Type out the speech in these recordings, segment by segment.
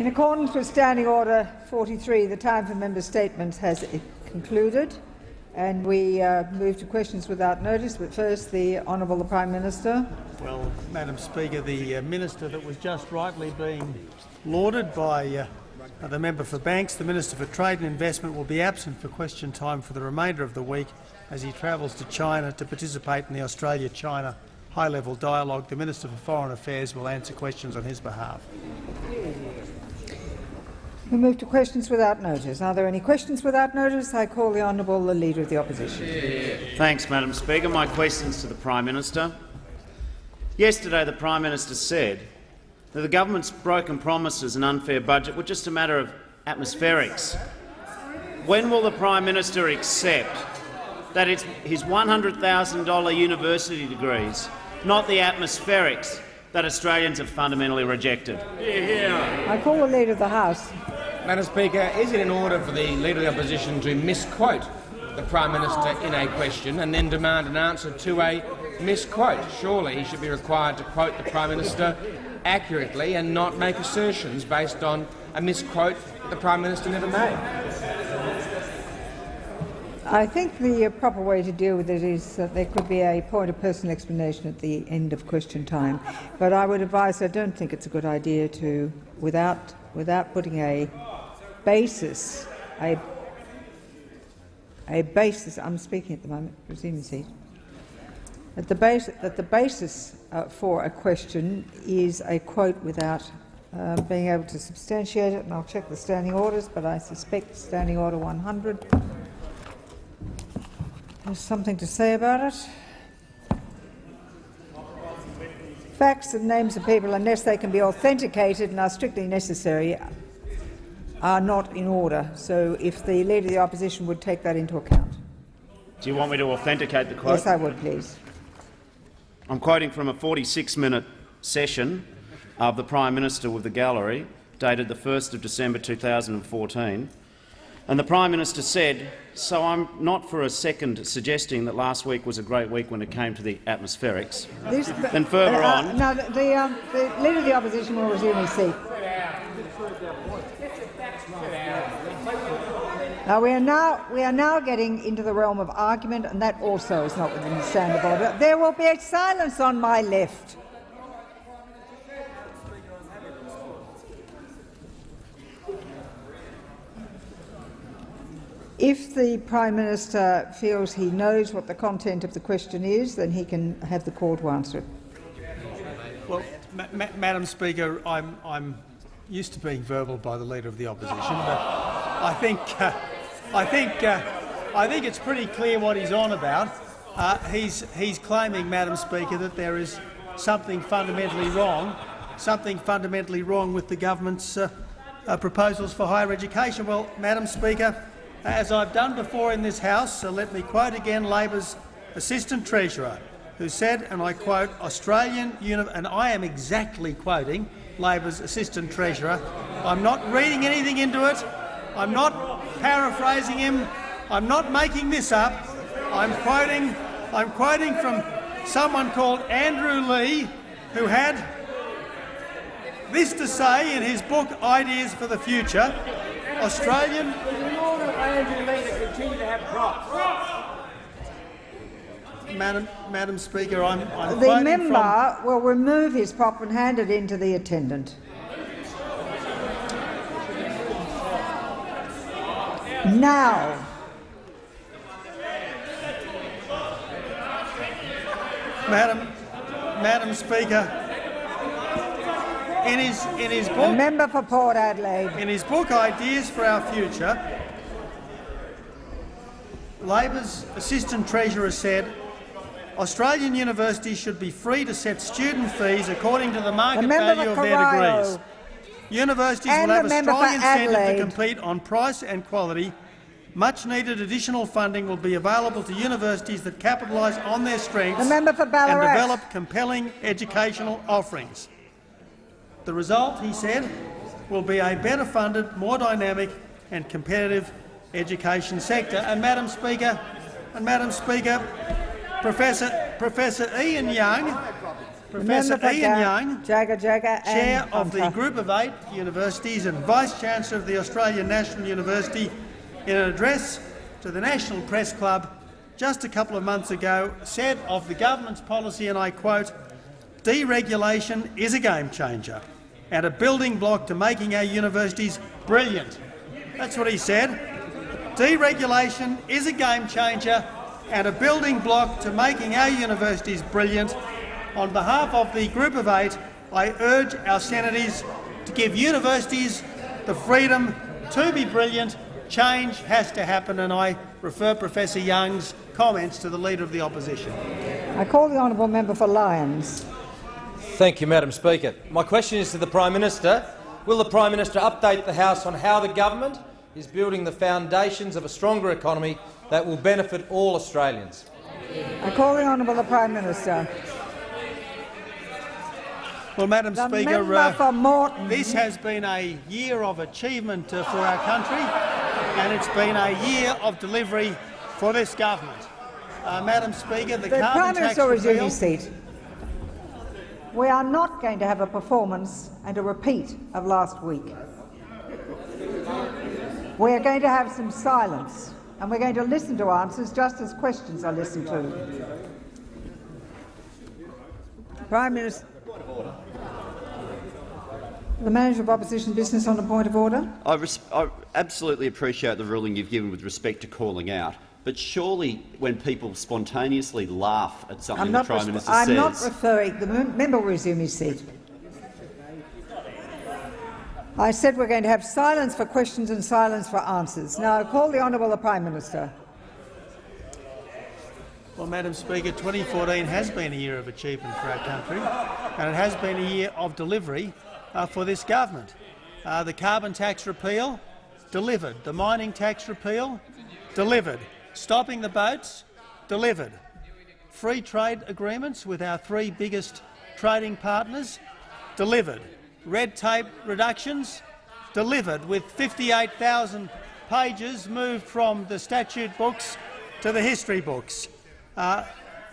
In accordance with Standing Order 43, the time for member statements has concluded, and we uh, move to questions without notice. But first, the Honourable the Prime Minister. Well, Madam Speaker, the uh, minister that was just rightly being lauded by uh, the member for Banks, the Minister for Trade and Investment, will be absent for question time for the remainder of the week as he travels to China to participate in the Australia-China high-level dialogue. The Minister for Foreign Affairs will answer questions on his behalf. We move to questions without notice. Are there any questions without notice? I call the Honourable the Leader of the Opposition. Thanks, Madam Speaker. My questions to the Prime Minister. Yesterday the Prime Minister said that the government's broken promises and unfair budget were just a matter of atmospherics. When will the Prime Minister accept that it's his $100,000 university degrees, not the atmospherics, that Australians have fundamentally rejected? I call the Leader of the House. Madam Speaker, is it in order for the Leader of the Opposition to misquote the Prime Minister in a question and then demand an answer to a misquote? Surely he should be required to quote the Prime Minister accurately and not make assertions based on a misquote the Prime Minister never made. I think the proper way to deal with it is that there could be a point of personal explanation at the end of question time. But I would advise I don't think it's a good idea to, without, without putting a basis, a, a basis, I'm speaking at the moment, resume seat, that the, base, that the basis uh, for a question is a quote without uh, being able to substantiate it, and I'll check the standing orders, but I suspect Standing Order 100 has something to say about it. Facts and names of people, unless they can be authenticated and are strictly necessary, are not in order. So if the Leader of the Opposition would take that into account. Do you want me to authenticate the quote? Yes, I would, please. I'm quoting from a 46-minute session of the Prime Minister with the gallery, dated the 1st of December 2014. And the Prime Minister said, so I'm not for a second suggesting that last week was a great week when it came to the atmospherics. This, then further uh, on— Now, the, the, um, the Leader of the Opposition will resume his seat. Now we are now we are now getting into the realm of argument, and that also is not within the standard order. There will be a silence on my left. If the Prime Minister feels he knows what the content of the question is, then he can have the call to answer it. Well, ma ma Madam Speaker, I'm, I'm used to being verbal by the Leader of the Opposition, but I think, uh, I think, uh, I think it's pretty clear what he's on about. Uh, he's, he's claiming, Madam Speaker, that there is something fundamentally wrong, something fundamentally wrong with the government's uh, uh, proposals for higher education. Well, Madam Speaker, as I've done before in this House, so let me quote again Labor's Assistant Treasurer, who said, and I quote, Australian and I am exactly quoting Labor's Assistant Treasurer. I'm not reading anything into it. I'm not paraphrasing him. I'm not making this up. I'm quoting, I'm quoting from someone called Andrew Leigh, who had this to say in his book Ideas for the Future. Australian Madam, Madam Speaker, I'm, I'm The member from... will remove his prop and hand it in to the attendant. Now. Madam, Madam Speaker, in his in his book, member for Port Adelaide, in his book Ideas for Our Future, Labor's Assistant Treasurer said Australian universities should be free to set student fees according to the market the value of their degrees. Universities and will have a strong incentive Adelaide. to compete on price and quality. Much needed additional funding will be available to universities that capitalise on their strengths and develop compelling educational offerings. The result, he said, will be a better funded, more dynamic and competitive education sector. And Madam Speaker, and Madam Speaker, Professor, Professor Ian Young, Professor Ian Young, Jagger Jagger Chair of the Group of Eight Universities and Vice-Chancellor of the Australian National University, in an address to the National Press Club just a couple of months ago, said of the government's policy, and I quote, deregulation is a game changer and a building block to making our universities brilliant. That's what he said. Deregulation is a game changer and a building block to making our universities brilliant. On behalf of the Group of Eight, I urge our senators to give universities the freedom to be brilliant. Change has to happen, and I refer Professor Young's comments to the Leader of the Opposition. I call the honourable member for Lyons. Thank you, Madam Speaker. My question is to the Prime Minister. Will the Prime Minister update the House on how the government is building the foundations of a stronger economy that will benefit all Australians? I call the honourable the Prime Minister. Well, Madam The Speaker, uh, this has been a year of achievement uh, for our country, and it's been a year of delivery for this government. Uh, Madam Speaker, the, The carbon Prime tax Minister will resume repeal- seat. We are not going to have a performance and a repeat of last week. We are going to have some silence, and we're going to listen to answers just as questions are listened to. Prime Minister. The Manager of Opposition Business on a point of order. I, res- I absolutely appreciate the ruling you've given with respect to calling out, but surely when people spontaneously laugh at something the Prime resp- Minister I'm says, not referring. The member will resume his seat. I said we're going to have silence for questions and silence for answers. Now I call the honourable the Prime Minister. Well, Madam Speaker, 2014 has been a year of achievement for our country, and it has been a year of delivery uh, for this government. Uh, the carbon tax repeal delivered. The mining tax repeal delivered. Stopping the boats delivered. Free trade agreements with our three biggest trading partners delivered. Red tape reductions delivered, with 58,000 pages moved from the statute books to the history books. Uh,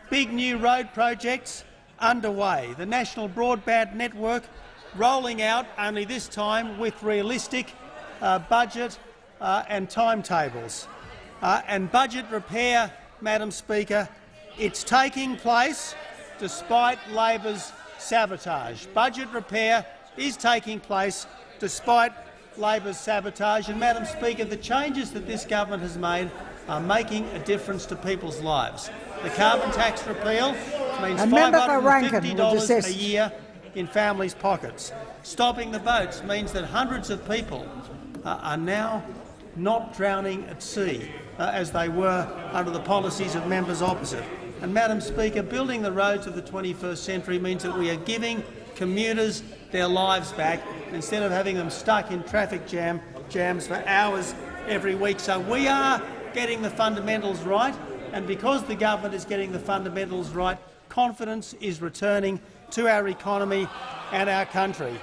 big new road projects underway. The National Broadband Network rolling out, only this time with realistic uh, budget uh, and timetables. Uh, and budget repair, Madam Speaker, it's taking place despite Labor's sabotage. Budget repair is taking place despite Labor's sabotage. And, Madam Speaker, the changes that this government has made are making a difference to people's lives. The carbon tax repeal means And member for Rankin will $550 a year in families' pockets. Stopping the boats means that hundreds of people uh, are now not drowning at sea uh, as they were under the policies of members opposite. And, Madam Speaker, building the roads of the 21st century means that we are giving commuters their lives back instead of having them stuck in traffic jam, jams for hours every week. So we are getting the fundamentals right, and because the government is getting the fundamentals right, confidence is returning to our economy and our country.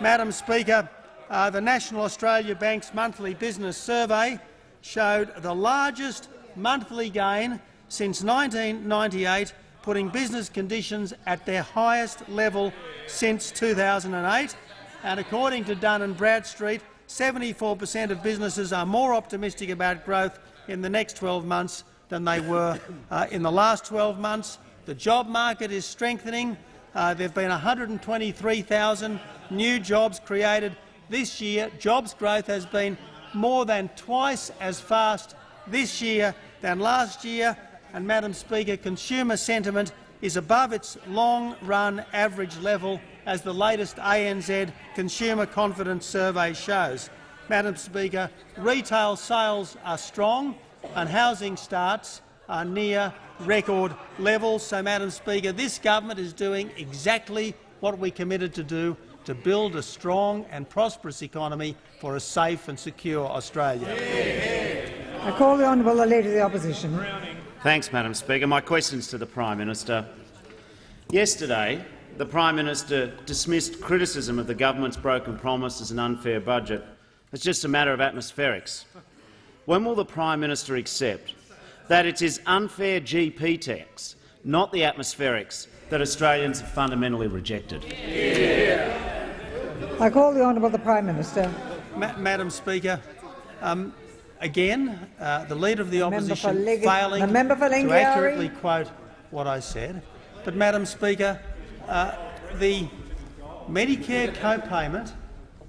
Madam Speaker, uh, the National Australia Bank's monthly business survey showed the largest monthly gain since 1998, putting business conditions at their highest level since 2008. And according to Dun & Bradstreet, 74 per cent of businesses are more optimistic about growth in the next 12 months than they were uh, in the last 12 months. The job market is strengthening. Uh, there have been 123,000 new jobs created this year. Jobs growth has been more than twice as fast this year than last year. And, Madam Speaker, consumer sentiment is above its long-run average level, as the latest ANZ Consumer Confidence Survey shows. Madam Speaker, retail sales are strong and housing starts are near record levels. So, Madam Speaker, this government is doing exactly what we committed to do to build a strong and prosperous economy for a safe and secure Australia. I call the honourable the Leader of the Opposition. Thanks, Madam Speaker. My question's to the Prime Minister. Yesterday, the Prime Minister dismissed criticism of the government's broken promise as an unfair budget. It's just a matter of atmospherics. When will the Prime Minister accept that it's unfair GP tax not the atmospherics, that Australians have fundamentally rejected. I call the honourable the Prime Minister. Ma Madam Speaker, um, again, uh, the Leader of the member for Opposition Lig- failing the member for to accurately quote what I said. But, Madam Speaker, uh, the Medicare co-payment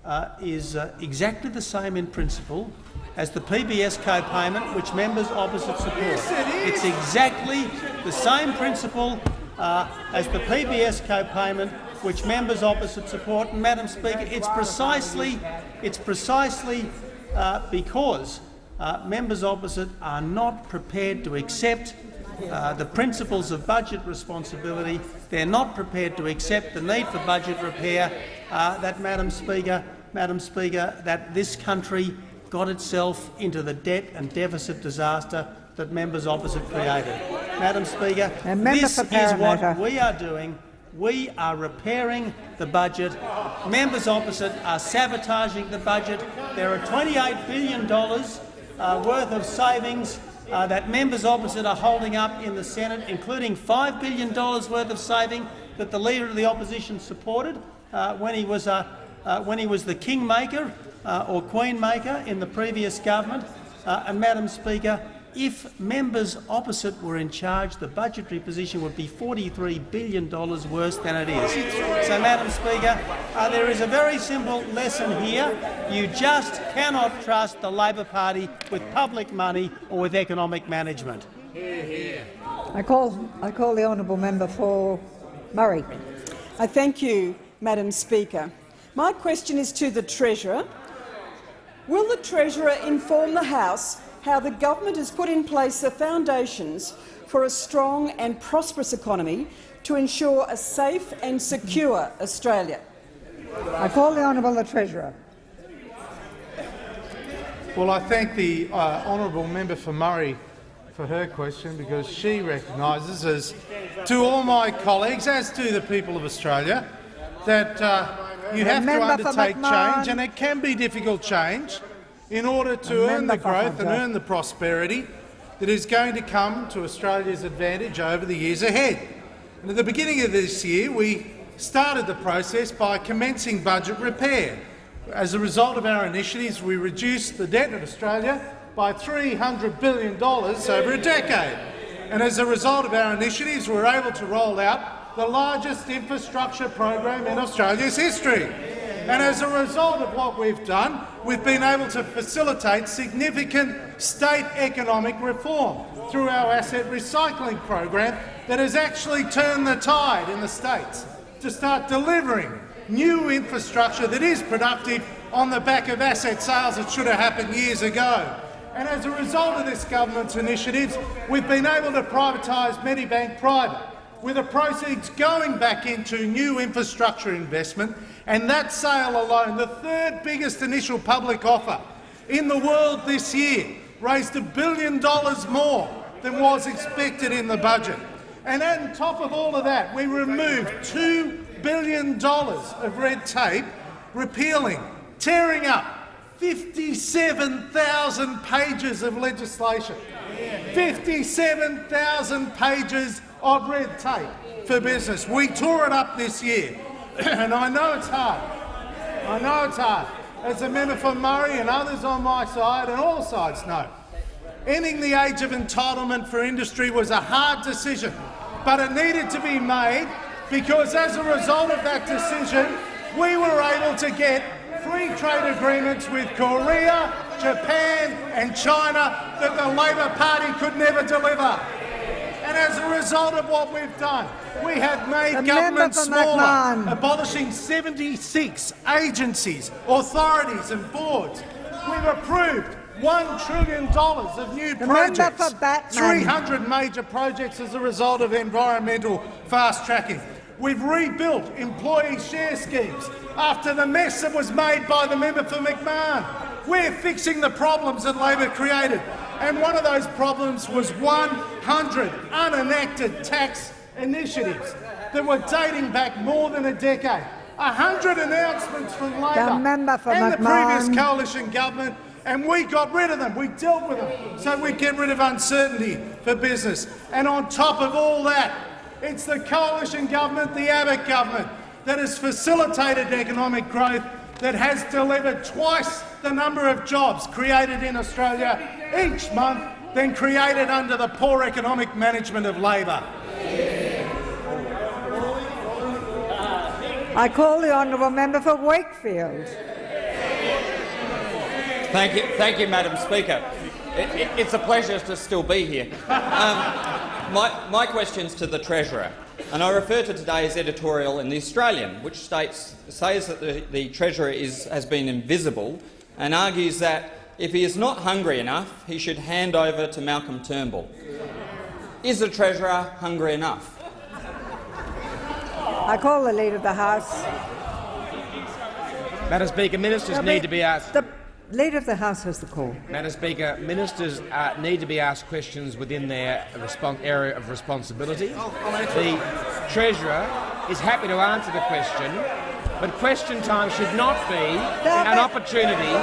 uh, is uh, exactly the same in principle as the PBS co-payment, which members opposite support. it's exactly the same principle uh, as the PBS co-payment, which members opposite support. And, Madam Speaker, it's precisely, it's precisely uh, because uh, members opposite are not prepared to accept uh, the principles of budget responsibility. They're not prepared to accept the need for budget repair. Uh, that, Madam Speaker, Madam Speaker, that this country got itself into the debt and deficit disaster that members opposite created. Madam Speaker, this is what we are doing. We are repairing the budget. Members opposite are sabotaging the budget. There are $28 billion uh, worth of savings uh, that members opposite are holding up in the Senate, including $5 billion worth of saving that the Leader of the Opposition supported uh, when, he was, uh, uh, when he was the kingmaker or queenmaker in the previous government. Uh, and, Madam Speaker, if members opposite were in charge, the budgetary position would be $43 billion worse than it is. So, Madam Speaker, uh, there is a very simple lesson here. You just cannot trust the Labor Party with public money or with economic management. I call, I call the honourable member for Murray. I thank you, Madam Speaker. My question is to the Treasurer. Will the Treasurer inform the House how the government has put in place the foundations for a strong and prosperous economy to ensure a safe and secure Australia? I call the honourable the Treasurer. Well, I thank the uh, honourable member for Murray for her question because she recognises, as to all my colleagues, as to the people of Australia, that uh, you have to member undertake change, and it can be difficult change, in order to earn the growth and earn the prosperity that is going to come to Australia's advantage over the years ahead. And at the beginning of this year, we started the process by commencing budget repair. As a result of our initiatives, we reduced the debt of Australia by $300 billion over a decade. And as a result of our initiatives, we were able to roll out the largest infrastructure program in Australia's history. And as a result of what we've done, we've been able to facilitate significant state economic reform through our asset recycling program that has actually turned the tide in the states to start delivering new infrastructure that is productive on the back of asset sales that should have happened years ago. And as a result of this government's initiatives, we've been able to privatise Medibank Private, with the proceeds going back into new infrastructure investment, and that sale alone, the third biggest initial public offer in the world this year, raised a billion dollars more than was expected in the budget. And on top of all of that, we removed $2 billion of red tape, repealing, tearing up 57,000 pages of legislation. 57,000 pages of red tape for business. We tore it up this year, and I know it's hard. I know it's hard. As a member for Murray and others on my side, and all sides know, ending the age of entitlement for industry was a hard decision, but it needed to be made because as a result of that decision, we were able to get free trade agreements with Korea, Japan and China that the Labor Party could never deliver. And as a result of what we've done, we have made The government smaller, abolishing 76 agencies, authorities and boards. We've approved $1 trillion of new The projects, for Batman. 300 major projects as a result of environmental fast-tracking. We've rebuilt employee share schemes after the mess that was made by the member for McMahon. We're fixing the problems that Labor created, and one of those problems was 100 unenacted tax initiatives that were dating back more than a decade. 100 announcements from Labor and the previous coalition government, and we got rid of them. We dealt with them so we get rid of uncertainty for business. And on top of all that, it's the coalition government, the Abbott government, that has facilitated economic growth, that has delivered twice the number of jobs created in Australia each month than created under the poor economic management of Labor. I call the honourable member for Wakefield. Thank you, thank you, Madam Speaker. It, it, it's a pleasure to still be here. Um, my, my question's to the Treasurer, and I refer to today's editorial in The Australian, which states, says that the, the Treasurer is, has been invisible and argues that if he is not hungry enough, he should hand over to Malcolm Turnbull. Is the Treasurer hungry enough? I call the Leader of the House. Madam Speaker, ministers need to be asked. The Leader of the House has the call. Madam Speaker, ministers uh, need to be asked questions within their area of responsibility. The Treasurer is happy to answer the question, but question time should not be an opportunity.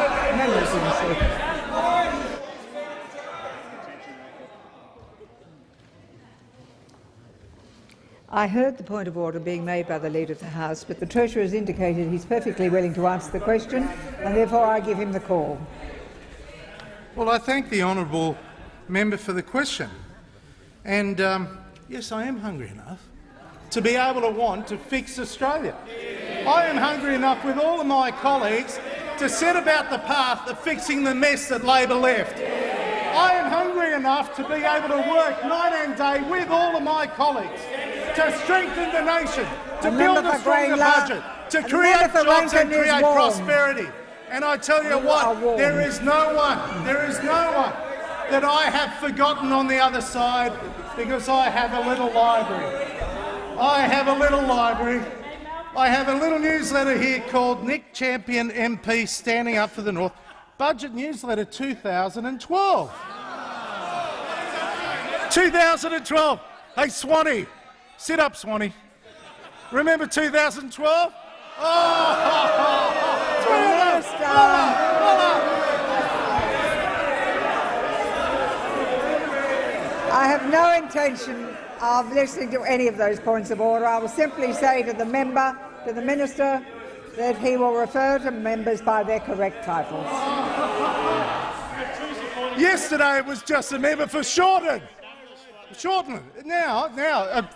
I heard the point of order being made by the Leader of the House, but the Treasurer has indicated he's perfectly willing to answer the question, and therefore I give him the call. Well, I thank the honourable member for the question. And um, yes, I am hungry enough to be able to want to fix Australia. I am hungry enough with all of my colleagues to set about the path of fixing the mess that Labor left. I am hungry enough to be able to work night and day with all of my colleagues to strengthen the nation, to build a stronger budget, to create jobs and create prosperity. And I tell you what, there is no one, there is no one that I have forgotten on the other side because I have a little library. I have a little library. I have a little newsletter here called Nick Champion MP Standing Up for the North, Budget Newsletter 2012. 2012. Hey, Swanee, Sit up, Swanee. Remember 2012? Oh, I have no intention of listening to any of those points of order. I will simply say to the member, to the minister, that he will refer to members by their correct titles. Yesterday it was just a member for Shorten. Shorten. Now, now, uh,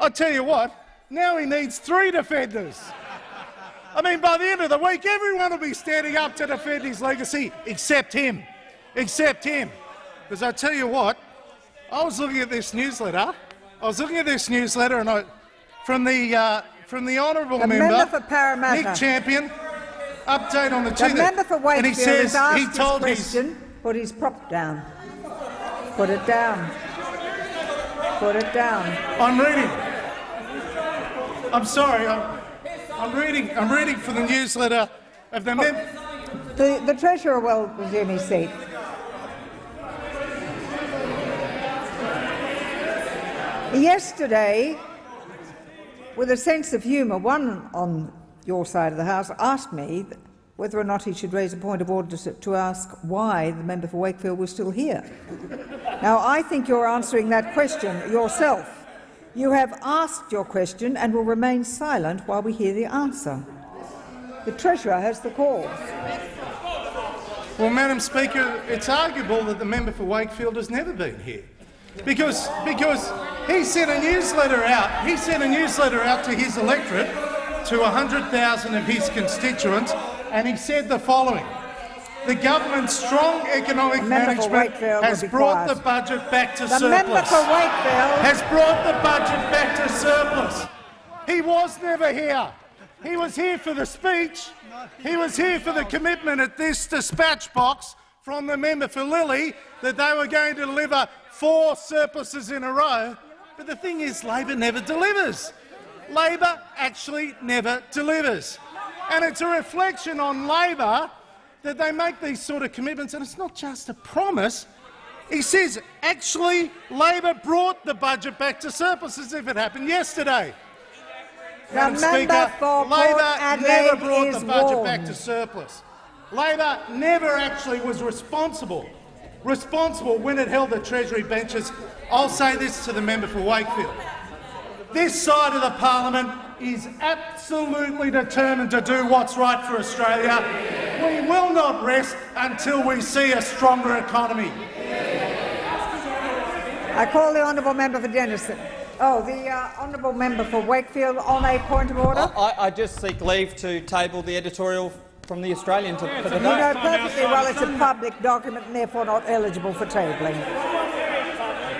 I tell you what, now he needs three defenders. I mean, by the end of the week, everyone will be standing up to defend his legacy, except him. Except him. Because I tell you what, I was looking at this newsletter. I was looking at this newsletter, and I, from the uh, from the honourable member, member for Parramatta. Nick Champion, update on the, the member for Wakefield and he says he told his question. His, put his prop down. Put it down. Put it down. I'm reading. I'm sorry. I'm, I'm reading. I'm reading from the newsletter of the. Oh, the, the treasurer will resume his seat. Yesterday, with a sense of humour, one on your side of the House asked me whether or not he should raise a point of order to, to ask why the member for Wakefield was still here. now, I think you're answering that question yourself. You have asked your question and will remain silent while we hear the answer. The Treasurer has the call. Well, Madam Speaker, it's arguable that the member for Wakefield has never been here. Because, because he sent a newsletter out. He sent a newsletter out to his electorate, to 100,000 of his constituents, and he said the following. The government's strong economic management has brought the budget back to the surplus. has brought the budget back to surplus. He was never here. He was here for the speech. He was here for the commitment at this dispatch box from the member for Lilley that they were going to deliver four surpluses in a row. But the thing is, Labor never delivers. Labor actually never delivers. And it's a reflection on Labor that they make these sort of commitments, and it's not just a promise. He says, actually, Labor brought the budget back to surplus as if it happened yesterday. Madam Speaker, Labor never brought the budget warned. back to surplus. Labor never actually was responsible, responsible when it held the Treasury benches. I'll say this to the member for Wakefield. This side of the parliament is absolutely determined to do what's right for Australia. We will not rest until we see a stronger economy. I call the honourable member for Denison. Oh, the uh, honourable member for Wakefield on a point of order. I, I just seek leave to table the editorial from the Australian to, for You know today. perfectly well it's a public document and therefore not eligible for tabling.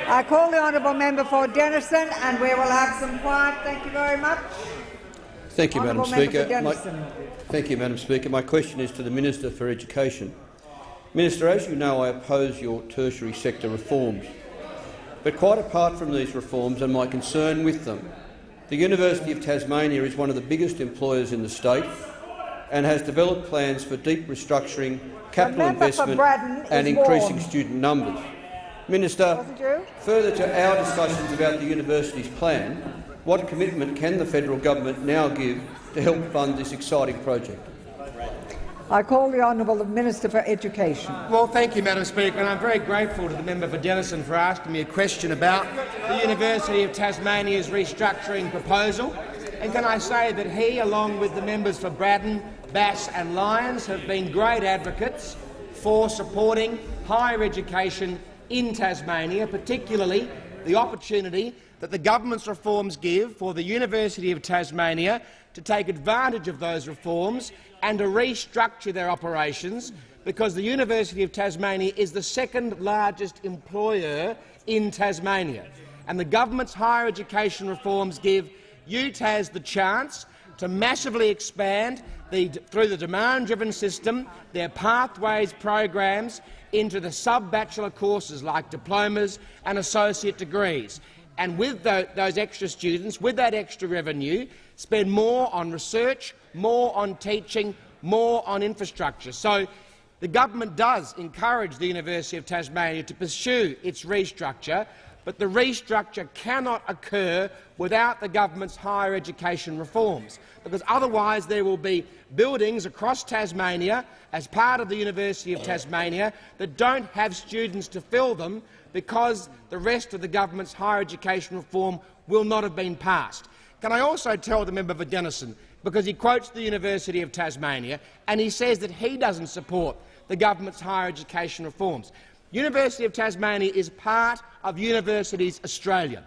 I call the honourable member for Denison and we will have some quiet. Thank you very much. Thank you, Madam Honourable member Speaker. My, thank you, Madam Speaker. My question is to the Minister for Education. Minister, as you know, I oppose your tertiary sector reforms. But quite apart from these reforms and my concern with them, the University of Tasmania is one of the biggest employers in the state and has developed plans for deep restructuring, capital investment and increasing warned. student numbers. Minister, further to our discussions about the university's plan, what commitment can the federal government now give to help fund this exciting project? I call the honourable Minister for Education. Well, thank you, Madam Speaker, and I'm very grateful to the member for Denison for asking me a question about the University of Tasmania's restructuring proposal. And can I say that he, along with the members for Braddon, Bass and Lyons, have been great advocates for supporting higher education in Tasmania, particularly the opportunity that the government's reforms give for the University of Tasmania to take advantage of those reforms and to restructure their operations because the University of Tasmania is the second largest employer in Tasmania. And the government's higher education reforms give UTAS the chance to massively expand the, through the demand-driven system their pathways programs into the sub-bachelor courses like diplomas and associate degrees. And with tho those extra students, with that extra revenue, spend more on research, more on teaching, more on infrastructure. So the government does encourage the University of Tasmania to pursue its restructure, but the restructure cannot occur without the government's higher education reforms, because otherwise there will be buildings across Tasmania as part of the University of Tasmania that don't have students to fill them because the rest of the government's higher education reform will not have been passed. Can I also tell the member for Denison, because he quotes the University of Tasmania and he says that he doesn't support the government's higher education reforms. University of Tasmania is part of Universities Australia.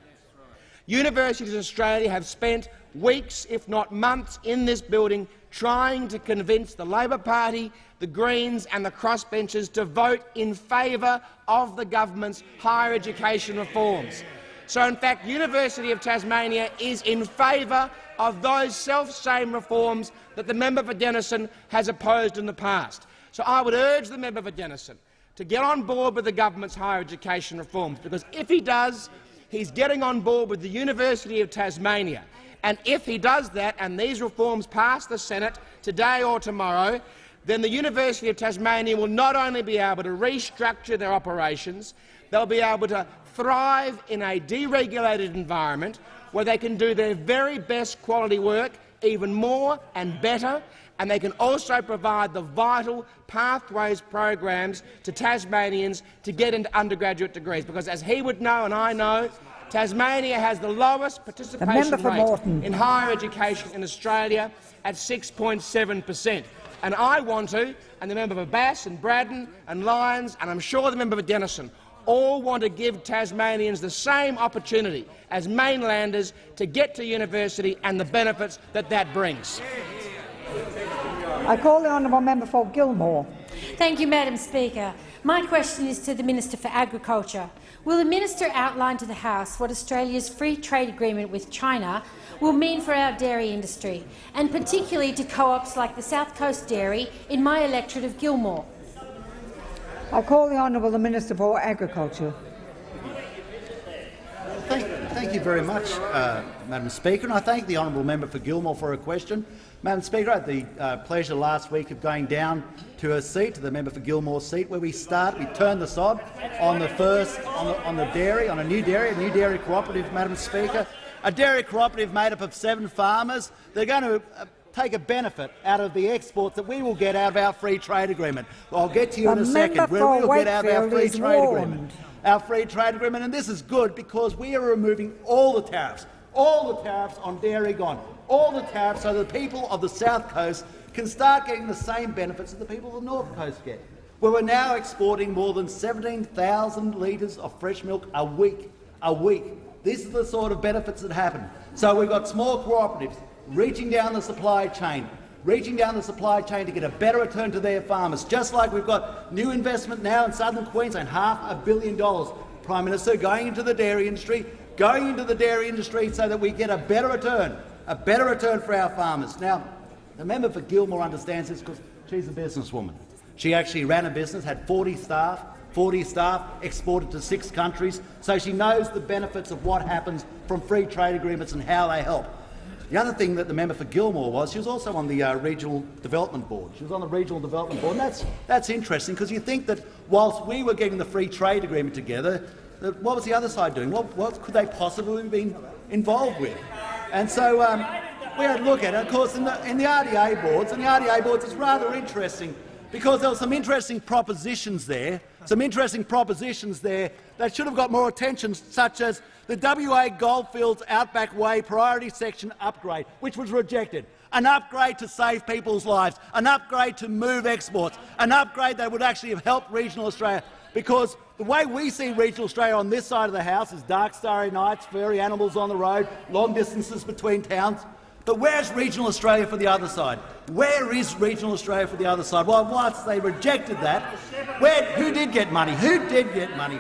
Universities in Australia have spent weeks, if not months, in this building trying to convince the Labor Party, the Greens and the crossbenchers to vote in favour of the government's higher education reforms. So, in fact, University of Tasmania is in favour of those self-same reforms that the member for Denison has opposed in the past. So I would urge the member for Denison to get on board with the government's higher education reforms, because if he does, he's getting on board with the University of Tasmania. And if he does that and these reforms pass the Senate today or tomorrow, then the University of Tasmania will not only be able to restructure their operations, they'll be able to thrive in a deregulated environment where they can do their very best quality work even more and better, and they can also provide the vital pathways programs to Tasmanians to get into undergraduate degrees. Because as he would know and I know, Tasmania has the lowest participation for rate Moreton. in higher education in Australia at 6.7 per cent. And I want to, and the member for Bass and Braddon and Lyons, and I'm sure the member for Denison, all want to give Tasmanians the same opportunity as mainlanders to get to university and the benefits that that brings. I call the honourable member for Gilmore. Thank you, Madam Speaker. My question is to the Minister for Agriculture. Will the minister outline to the House what Australia's free trade agreement with China will mean for our dairy industry, and particularly to co-ops like the South Coast Dairy in my electorate of Gilmore? I call the honourable the Minister for Agriculture. Thank, thank you very much, uh, Madam Speaker, and I thank the honourable member for Gilmore for her question. Madam Speaker, I had the uh, pleasure last week of going down to her seat, to the member for Gilmore's seat, where we start, we turn the sod on the first, on the, on the dairy, on a new dairy, a new dairy cooperative, Madam Speaker, a dairy cooperative made up of seven farmers. They're going to uh, take a benefit out of the exports that we will get out of our free trade agreement. Well, I'll get to you The in a second. Where we'll get out of our free trade warned. agreement. Our free trade agreement, and this is good because we are removing all the tariffs, all the tariffs on dairy gone, all the tariffs so the people of the south coast can start getting the same benefits that the people of the north coast get. Where we're now exporting more than 17,000 litres of fresh milk a week. A week. These are the sort of benefits that happen. So we've got small cooperatives reaching down the supply chain, reaching down the supply chain to get a better return to their farmers, just like we've got new investment now in southern Queensland, half a billion dollars, Prime Minister, going into the dairy industry, going into the dairy industry so that we get a better return, a better return for our farmers. Now, the member for Gilmore understands this because she's a businesswoman. She actually ran a business, had 40 staff, 40 staff, exported to six countries, so she knows the benefits of what happens from free trade agreements and how they help. The other thing that the member for Gilmore was, she was also on the uh, Regional Development Board. She was on the Regional Development Board, and that's, that's interesting because you think that whilst we were getting the free trade agreement together, what was the other side doing? What, what could they possibly have been involved with? And so um, we had a look at it. Of course, in the, in the RDA boards, and the RDA boards is rather interesting because there were some interesting propositions there, some interesting propositions there that should have got more attention, such as the WA Goldfields Outback Way priority section upgrade, which was rejected. An upgrade to save people's lives, an upgrade to move exports, an upgrade that would actually have helped regional Australia. Because the way we see regional Australia on this side of the House is dark, starry nights, furry animals on the road, long distances between towns. But where's regional Australia for the other side? Where is regional Australia for the other side? Well, whilst they rejected that, where, who did get money? Who did get money?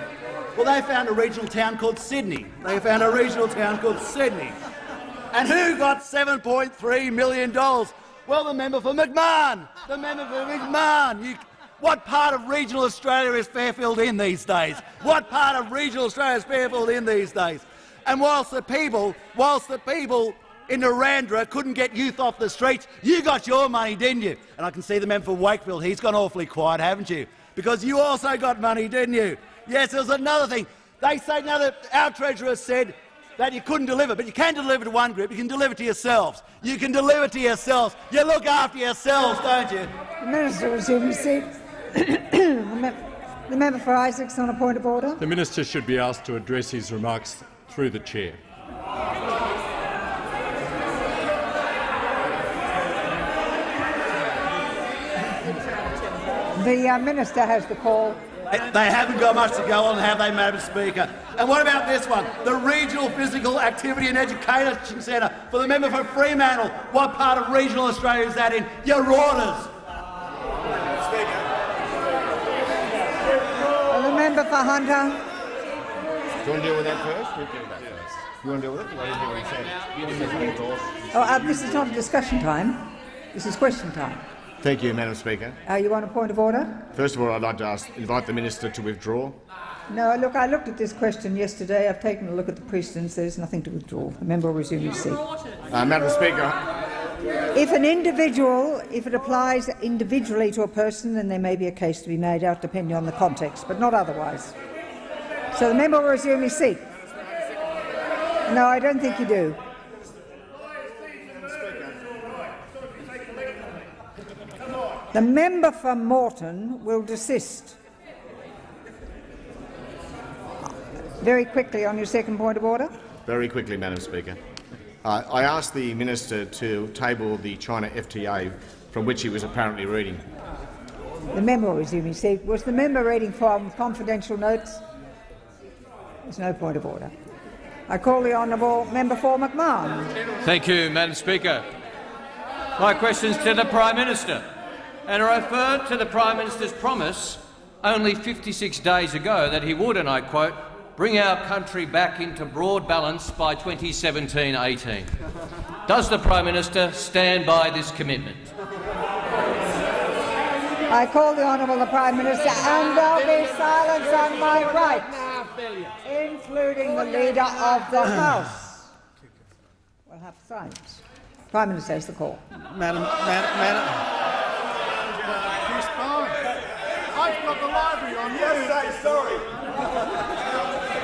Well, they found a regional town called Sydney. They found a regional town called Sydney. And who got $7.3 million? Well, the member for McMahon. The member for McMahon. You, what part of regional Australia is Fairfield in these days? What part of regional Australia is Fairfield in these days? And whilst the people, whilst the people in Narrandera couldn't get youth off the streets, you got your money, didn't you? And I can see the member for Wakefield, he's gone awfully quiet, haven't you? Because you also got money, didn't you? Yes, there's another thing. They say now that our treasurer said that you couldn't deliver, but you can deliver to one group, you can deliver to yourselves. You can deliver to yourselves. You look after yourselves, don't you? The Minister seat. the, mem the member for Isaacs on a point of order. The minister should be asked to address his remarks through the chair. The uh, minister has the call. They haven't got much to go on, have they, Madam Speaker? And what about this one? The Regional Physical Activity and Education Centre for the member for Fremantle. What part of regional Australia is that in? Your orders. Uh, the member for Hunter. Do you want to deal with that first? We'll deal with that first. You want to deal with it? I didn't hear what he said. Oh, uh, this is not a discussion time. This is question time. Thank you, Madam Speaker. Are you on a point of order? First of all, I'd like to ask, invite the minister to withdraw. No, look, I looked at this question yesterday. I've taken a look at the precedents. There's nothing to withdraw. The member will resume his seat. Uh, Madam Speaker, If an individual, if it applies individually to a person, then there may be a case to be made out depending on the context, but not otherwise. So the member will resume his seat. No, I don't think you do. The member for Moreton will desist. Very quickly on your second point of order. very quickly, Madam Speaker. Uh, I asked the minister to table the China FTA from which he was apparently reading. The member will resume his seat. Was the member reading from confidential notes? There's no point of order. I call the honourable member for McMahon. Thank you, Madam Speaker. My questions to the Prime Minister, and I refer to the Prime Minister's promise only 56 days ago that he would, and I quote, bring our country back into broad balance by 2017-18. Does the Prime Minister stand by this commitment? I call the honourable the Prime Minister, and there'll be silence on my right, including the Leader of the House. We'll have silence. Prime Minister has the call. Madam, Madam, Madam, He's. I've got the library on. Yes, say sorry.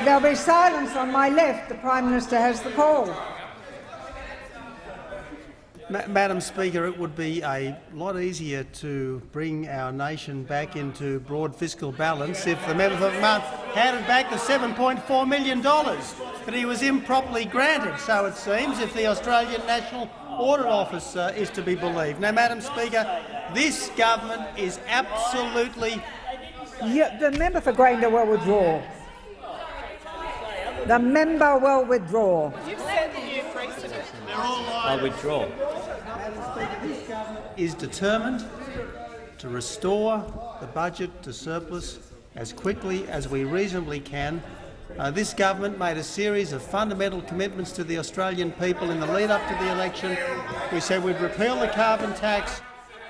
There'll be silence on my left. The Prime Minister has the call. Ma Madam Speaker, it would be a lot easier to bring our nation back into broad fiscal balance if the member for McMahon handed back the $7.4 million that he was improperly granted, so it seems, if the Australian National Audit Office uh, is to be believed. Now, Madam Speaker, this government is absolutely Yeah, the member for Grayndler will withdraw. The member will withdraw. I withdraw. This government is determined to restore the budget to surplus as quickly as we reasonably can. Uh, this government made a series of fundamental commitments to the Australian people in the lead-up to the election. We said we'd repeal the carbon tax,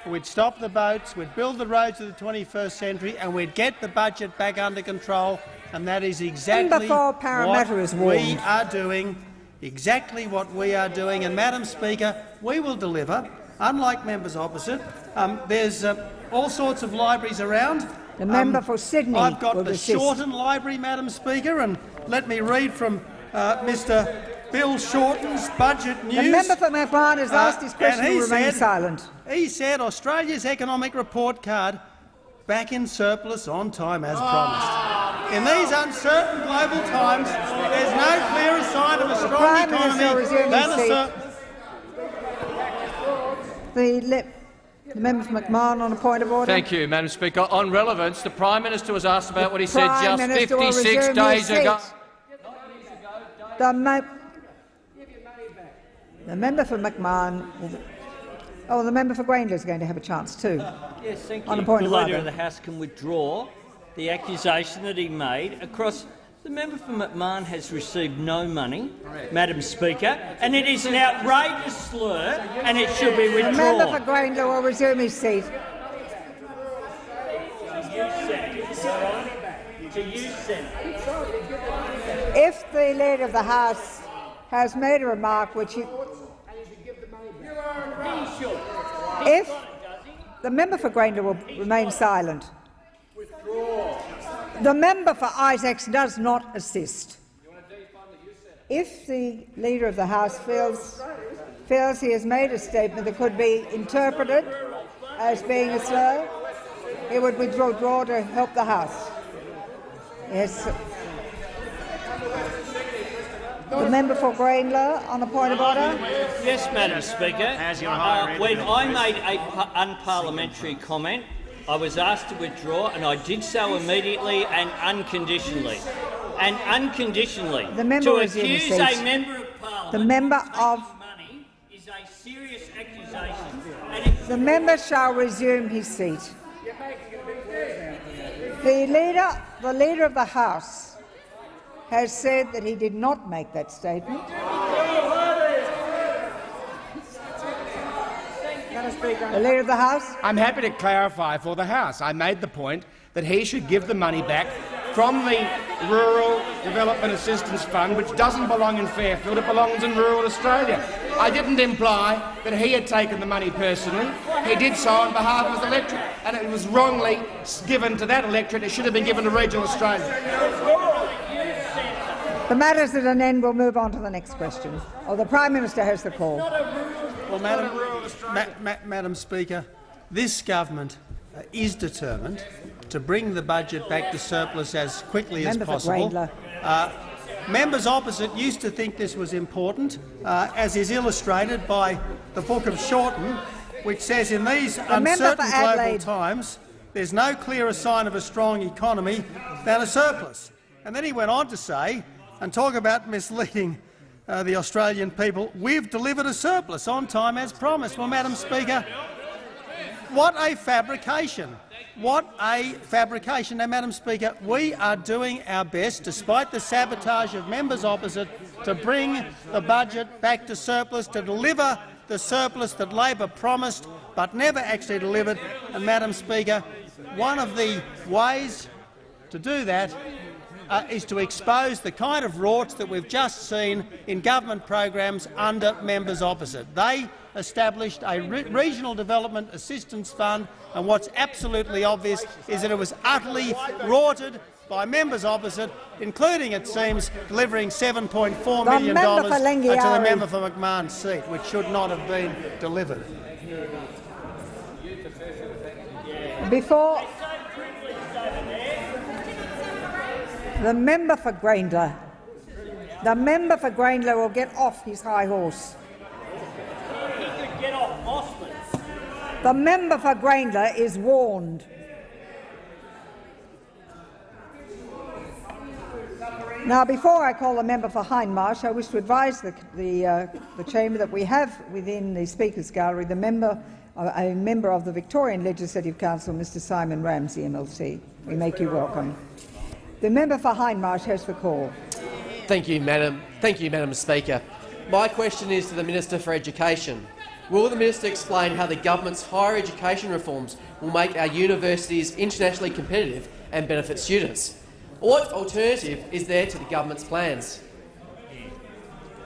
we'd stop the boats, we'd build the roads of the 21st century and we'd get the budget back under control, and that is exactly Member what we are doing, exactly what we are doing. And, Madam Speaker, we will deliver, unlike members opposite. Um, there's uh, all sorts of libraries around. The member Um, for Sydney I've got the desist. Shorten Library, Madam Speaker, and let me read from uh, Mr Bill Shorten's budget news. The member for McMahon has Uh, asked his question and he to remain said- silent. He said Australia's economic report card back in surplus on time as promised. In these uncertain global times, there's no clearer sign of a strong Prime economy than his a seat. sur- The, the member for McMahon on a point of order. Thank you, Madam Speaker. On relevance, the Prime Minister was asked about what he said Prime just Minister 56 days ago. The, the member for McMahon. Will- Oh, the member for Grayndler is going to have a chance too. Yes, thank you. On a point the of Leader order. of the House can withdraw the accusation that he made across. The member for McMahon has received no money, Madam Speaker, and it is an outrageous slur, and it should be The member for withdrawn. Grayndler will resume his seat. To you, Senator. If the Leader of the House has made a remark which he... If the member for Grayndler will remain silent. The member for Isaacs does not assist. If the Leader of the House feels, feels he has made a statement that could be interpreted as being a slur, he would withdraw to help the House. Yes. The member for Greenlaw on a point of order. Yes, Madam Speaker. Uh, when I made an unparliamentary comment, I was asked to withdraw, and I did so immediately and unconditionally. And unconditionally, The member to is in his accuse a member of Parliament The member of money is a serious accusation. The member shall resume his seat. The leader, the leader of the House, has said that he did not make that statement. The leader of the House. I'm happy to clarify for the House. I made the point that he should give the money back from the Rural Development Assistance Fund, which doesn't belong in Fairfield, it belongs in rural Australia. I didn't imply that he had taken the money personally. He did so on behalf of his electorate, and it was wrongly given to that electorate. It should have been given to regional Australia. The matter's at an end. We'll move on to the next question. Or the Prime Minister has the call. Well, Madam, Ma- Ma- Madam Speaker, this government uh, is determined to bring the budget back to surplus as quickly as Member for possible. Grayndler. Uh, members opposite used to think this was important, uh, as is illustrated by the Book of Shorten, which says in these member for uncertain global times there's no clearer sign of a strong economy than a surplus. And then he went on to say, and talk about misleading uh, the Australian people, we've delivered a surplus on time as promised. Well, Madam Speaker, what a fabrication. What a fabrication. Now, Madam Speaker, we are doing our best, despite the sabotage of members opposite, to bring the budget back to surplus, to deliver the surplus that Labor promised but never actually delivered. And, Madam Speaker, one of the ways to do that uh, is to expose the kind of rorts that we've just seen in government programs under members opposite. They established a re regional development assistance fund, and what's absolutely obvious is that it was utterly rorted by members opposite, including, it seems, delivering $7.4 The million dollars to the member for McMahon's seat, which should not have been delivered. Before the member for Grayndler, the member for Grayndler will get off his high horse. The member for Grayndler is warned. Now, before I call the member for Hindmarsh, I wish to advise the, the, uh, the chamber that we have within the Speaker's Gallery the member, uh, a member of the Victorian Legislative Council, Mr Simon Ramsay, MLC. We make you welcome. The member for Hindmarsh has the call. Thank you, Madam. Thank you, Madam Speaker. My question is to the Minister for Education. Will the minister explain how the government's higher education reforms will make our universities internationally competitive and benefit students? What alternative is there to the government's plans?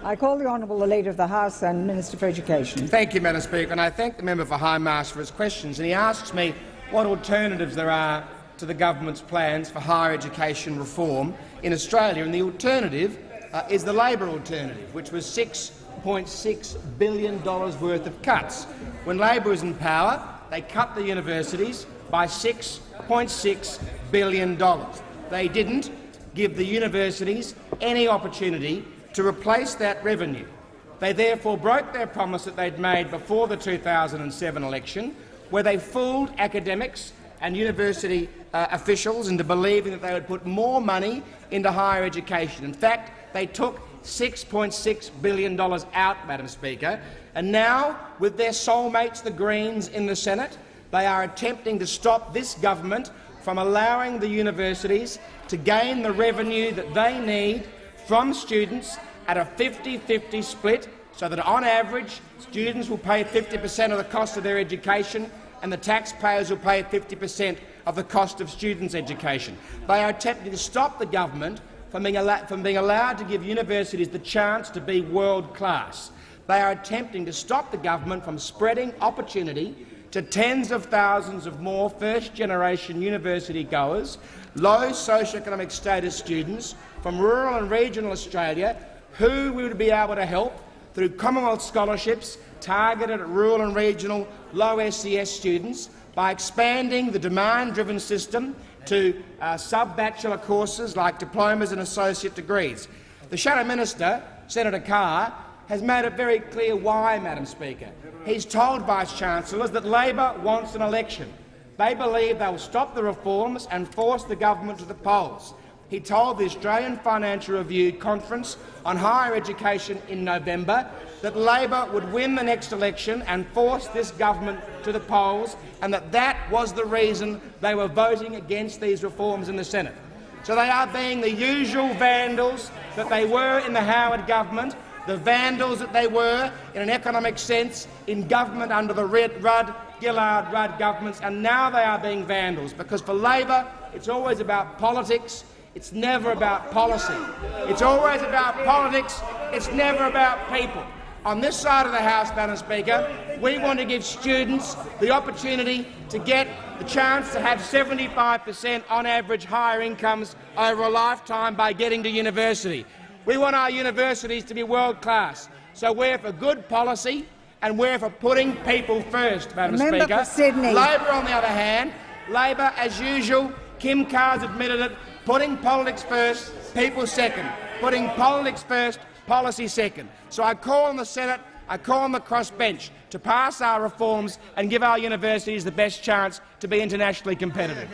I call the Honourable the Leader of the House and Minister for Education. Thank you, Madam Speaker, and I thank the member for Hindmarsh for his questions. And he asks me what alternatives there are to the government's plans for higher education reform in Australia. And the alternative uh, is the Labor alternative, which was $6.6 billion worth of cuts. When Labor was in power, they cut the universities by $6.6 billion. They didn't give the universities any opportunity to replace that revenue. They therefore broke their promise that they'd made before the 2007 election, where they fooled academics and university uh, officials into believing that they would put more money into higher education. In fact, they took $6.6 billion out, Madam Speaker, and now, with their soulmates, the Greens, in the Senate, they are attempting to stop this government from allowing the universities to gain the revenue that they need from students at a 50-50 split so that on average students will pay 50 per cent of the cost of their education and the taxpayers will pay 50 per cent of the cost of students' education. They are attempting to stop the government from being, from being allowed to give universities the chance to be world-class. They are attempting to stop the government from spreading opportunity to tens of thousands of more first-generation university goers, low socio-economic status students from rural and regional Australia who we would be able to help through Commonwealth scholarships targeted at rural and regional low SES students by expanding the demand-driven system to uh, sub-bachelor courses like diplomas and associate degrees. The Shadow Minister, Senator Carr, has made it very clear why, Madam Speaker. He's told Vice-Chancellors that Labor wants an election. They believe they will stop the reforms and force the government to the polls. He told the Australian Financial Review conference on higher education in November that Labor would win the next election and force this government to the polls, and that that was the reason they were voting against these reforms in the Senate. So they are being the usual vandals that they were in the Howard government, the vandals that they were in an economic sense in government under the Red, Rudd, Gillard, Rudd governments, and now they are being vandals, because for Labor it's always about politics, it's never about policy. It's always about politics, it's never about people. On this side of the House, Madam Speaker, we want to give students the opportunity to get the chance to have 75 per cent on average higher incomes over a lifetime by getting to university. We want our universities to be world-class, so we're for good policy and we're for putting people first, Madam Member Speaker. for Sydney. Labor, on the other hand, Labor, as usual, Kim Carr's admitted it, putting politics first, people second. Putting politics first, policy second. So I call on the Senate, I call on the crossbench to pass our reforms and give our universities the best chance to be internationally competitive.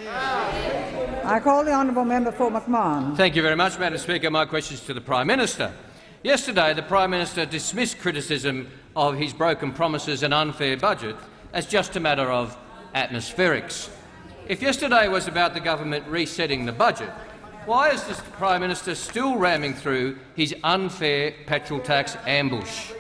I call the honourable member for McMahon. Thank you very much, Madam Speaker. My question is to the Prime Minister. Yesterday, the Prime Minister dismissed criticism of his broken promises and unfair budget as just a matter of atmospherics. If yesterday was about the government resetting the budget, why is the Prime Minister still ramming through his unfair petrol tax ambush?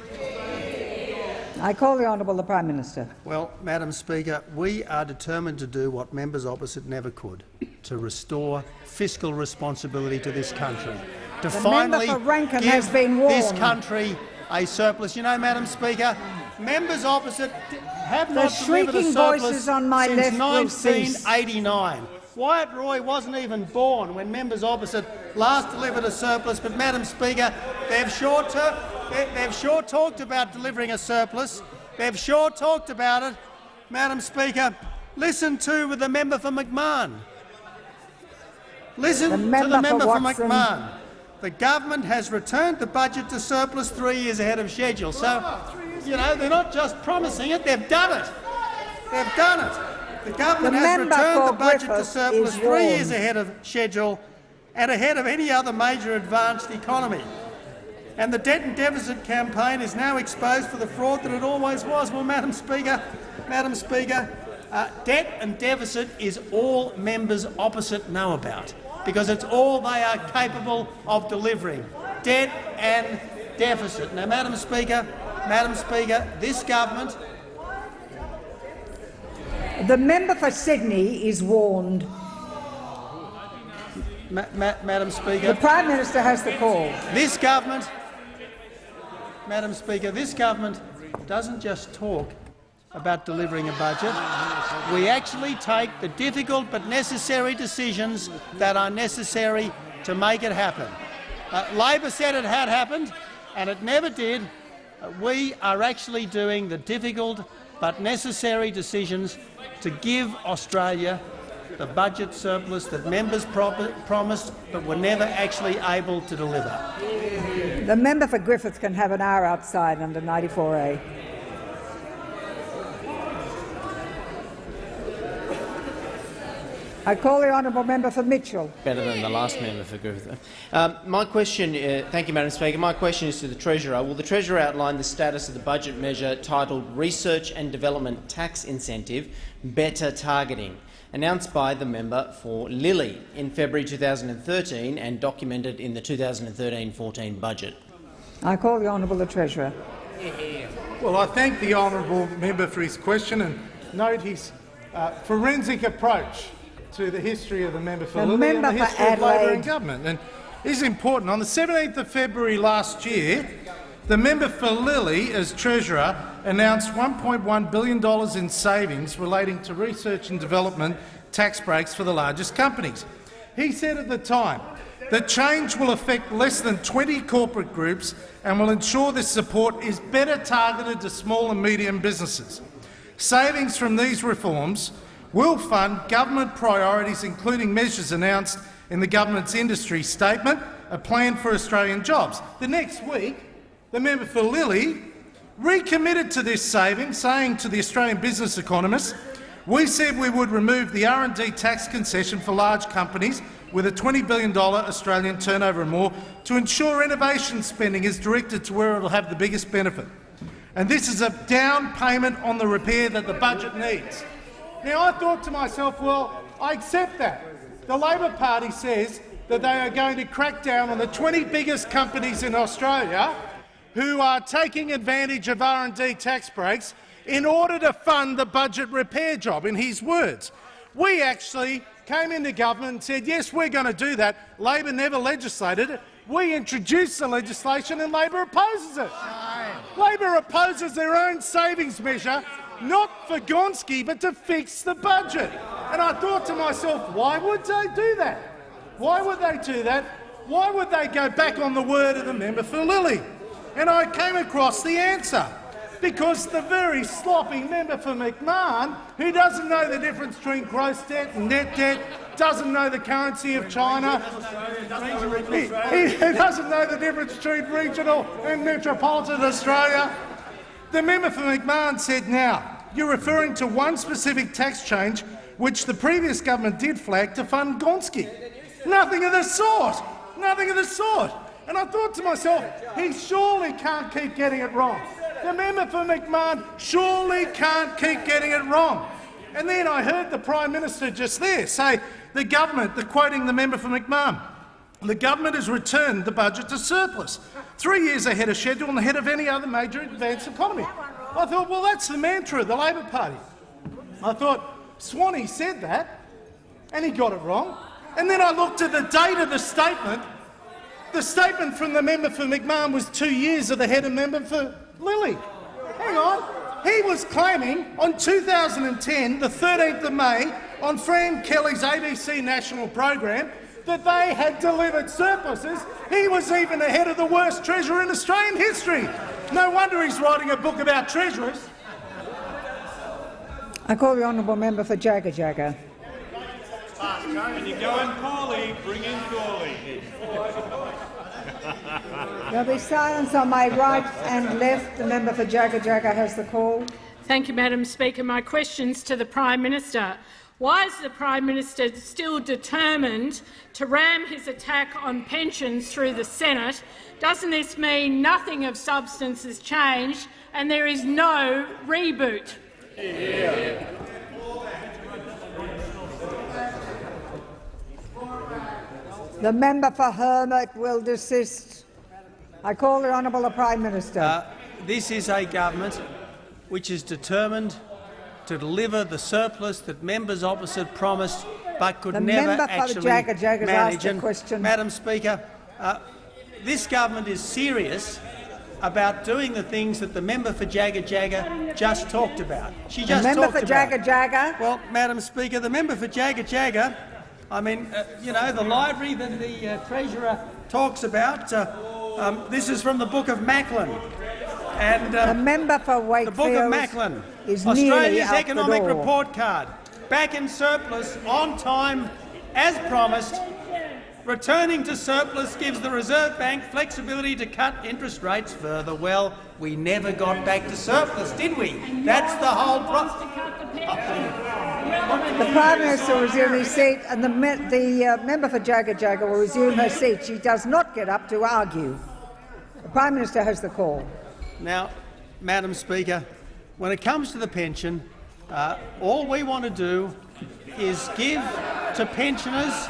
I call the honourable the Prime Minister. Well, Madam Speaker, we are determined to do what members opposite never could, to restore fiscal responsibility to this country, to The finally for give has been this country a surplus. You know, Madam Speaker, members opposite have The not delivered a shrieking surplus voices on my since left will cease. 1989. Wyatt Roy wasn't even born when members opposite last delivered a surplus, but, Madam Speaker, they've sure, they, they've sure talked about delivering a surplus. They've sure talked about it. Madam Speaker, listen to the member for McMahon. Listen The to member the member for, Watson. McMahon. The government has returned the budget to surplus three years ahead of schedule. So, you know, they're not just promising it, they've done it. They've done it. The government The has returned the budget to surplus three years ahead of schedule and ahead of any other major advanced economy. And the debt and deficit campaign is now exposed for the fraud that it always was. Well, Madam Speaker, Madam Speaker, uh, debt and deficit is all members opposite know about because it's all they are capable of delivering, debt and deficit. Now, Madam Speaker, Madam Speaker, this government The member for Sydney is warned. Ma ma Madam Speaker. The Prime Minister has the call. This government, Madam Speaker, this government doesn't just talk about delivering a budget. We actually take the difficult but necessary decisions that are necessary to make it happen. Uh, Labor said it had happened, and it never did. We are actually doing the difficult but necessary decisions to give Australia the budget surplus that members pro promised but were never actually able to deliver. The member for Griffith can have an hour outside under 94A. I call the honourable member for Mitchell. better than the last member for Griffith. Um, my question, uh, thank you, Madam Speaker. My question is to the Treasurer. Will the Treasurer outline the status of the budget measure titled Research and Development Tax Incentive Better Targeting, announced by the member for Lilley in February 2013 and documented in the 2013-14 budget? I call the honourable the Treasurer. Well, I thank the honourable member for his question and note his uh, forensic approach to the history of the member for The Lilley and member the history of Labor Adelaide. and government. And is important. On the 17th of February last year, the member for Lilley, as Treasurer, announced $1.1 billion in savings relating to research and development tax breaks for the largest companies. He said at the time, the change will affect less than 20 corporate groups and will ensure this support is better targeted to small and medium businesses. Savings from these reforms will fund government priorities, including measures announced in the government's industry statement, a plan for Australian jobs. The next week, the member for Lilley recommitted to this saving, saying to the Australian Business Economist, we said we would remove the R&D tax concession for large companies with a $20 billion Australian turnover and more to ensure innovation spending is directed to where it will have the biggest benefit. And this is a down payment on the repair that the budget needs. Now, I thought to myself, well, I accept that. The Labor Party says that they are going to crack down on the 20 biggest companies in Australia who are taking advantage of R&D tax breaks in order to fund the budget repair job, in his words. We actually came into government and said, yes, we're going to do that. Labor never legislated it. We introduced the legislation and Labor opposes it. Labor opposes their own savings measure, not for Gonski, but to fix the budget. And I thought to myself, why would they do that? Why would they do that? Why would they go back on the word of the member for Lilley? And I came across the answer. Because the very sloppy member for McMahon, who doesn't know the difference between gross debt and net debt, doesn't know the currency of China, he, he doesn't know the difference between regional and metropolitan Australia. The member for McMahon said, now, you're referring to one specific tax change which the previous government did flag to fund Gonski. Nothing of the sort. Nothing of the sort. And I thought to myself, he surely can't keep getting it wrong. The member for McMahon surely can't keep getting it wrong. And then I heard the Prime Minister just there say the government, the quoting the member for McMahon, the government has returned the budget to surplus, three years ahead of schedule and ahead of any other major advanced economy. I thought, well, that's the mantra of the Labor Party. I thought, Swanee said that, and he got it wrong. And then I looked at the date of the statement. The statement from the member for McMahon was two years of the head of member for Lilley. hang on. He was claiming on 2010, the 13th of May, on Fran Kelly's ABC national program, that they had delivered surpluses. He was even ahead of the worst treasurer in Australian history. No wonder he's writing a book about treasurers. I call the honourable member for Jagajaga. When you go going poorly, bring in Gourley. There'll be silence on my right and left. The member for Jagajaga has the call. Thank you, Madam Speaker. My questions to the Prime Minister. Why is the Prime Minister still determined to ram his attack on pensions through the Senate? Doesn't this mean nothing of substance has changed and there is no reboot? Yeah. The member for Hermit will desist. I call the honourable Prime Minister. Uh, this is a government which is determined to deliver the surplus that members opposite promised but could the never actually for the Jagajaga manage. And, question. Madam Speaker, uh, this government is serious about doing the things that the member for Jagajaga just talked about. She just The member for. Jagajaga. Well, Madam Speaker, the member for Jagajaga, I mean, uh, you know, the library that the uh, Treasurer talks about, uh, um, this is from the Book of Macklin. And, uh, the member for Wakefield the Book of Wakefield Macklin, is Australia's economic report card, back in surplus, on time, as promised. Returning to surplus gives the Reserve Bank flexibility to cut interest rates further. Well, we never got back to surplus, did we? That's the whole problem. The Prime Minister will resume his seat and the, me the uh, member for Jagajaga will resume her seat. She does not get up to argue. The Prime Minister has the call. Now, Madam Speaker, when it comes to the pension, uh, all we want to do is give to pensioners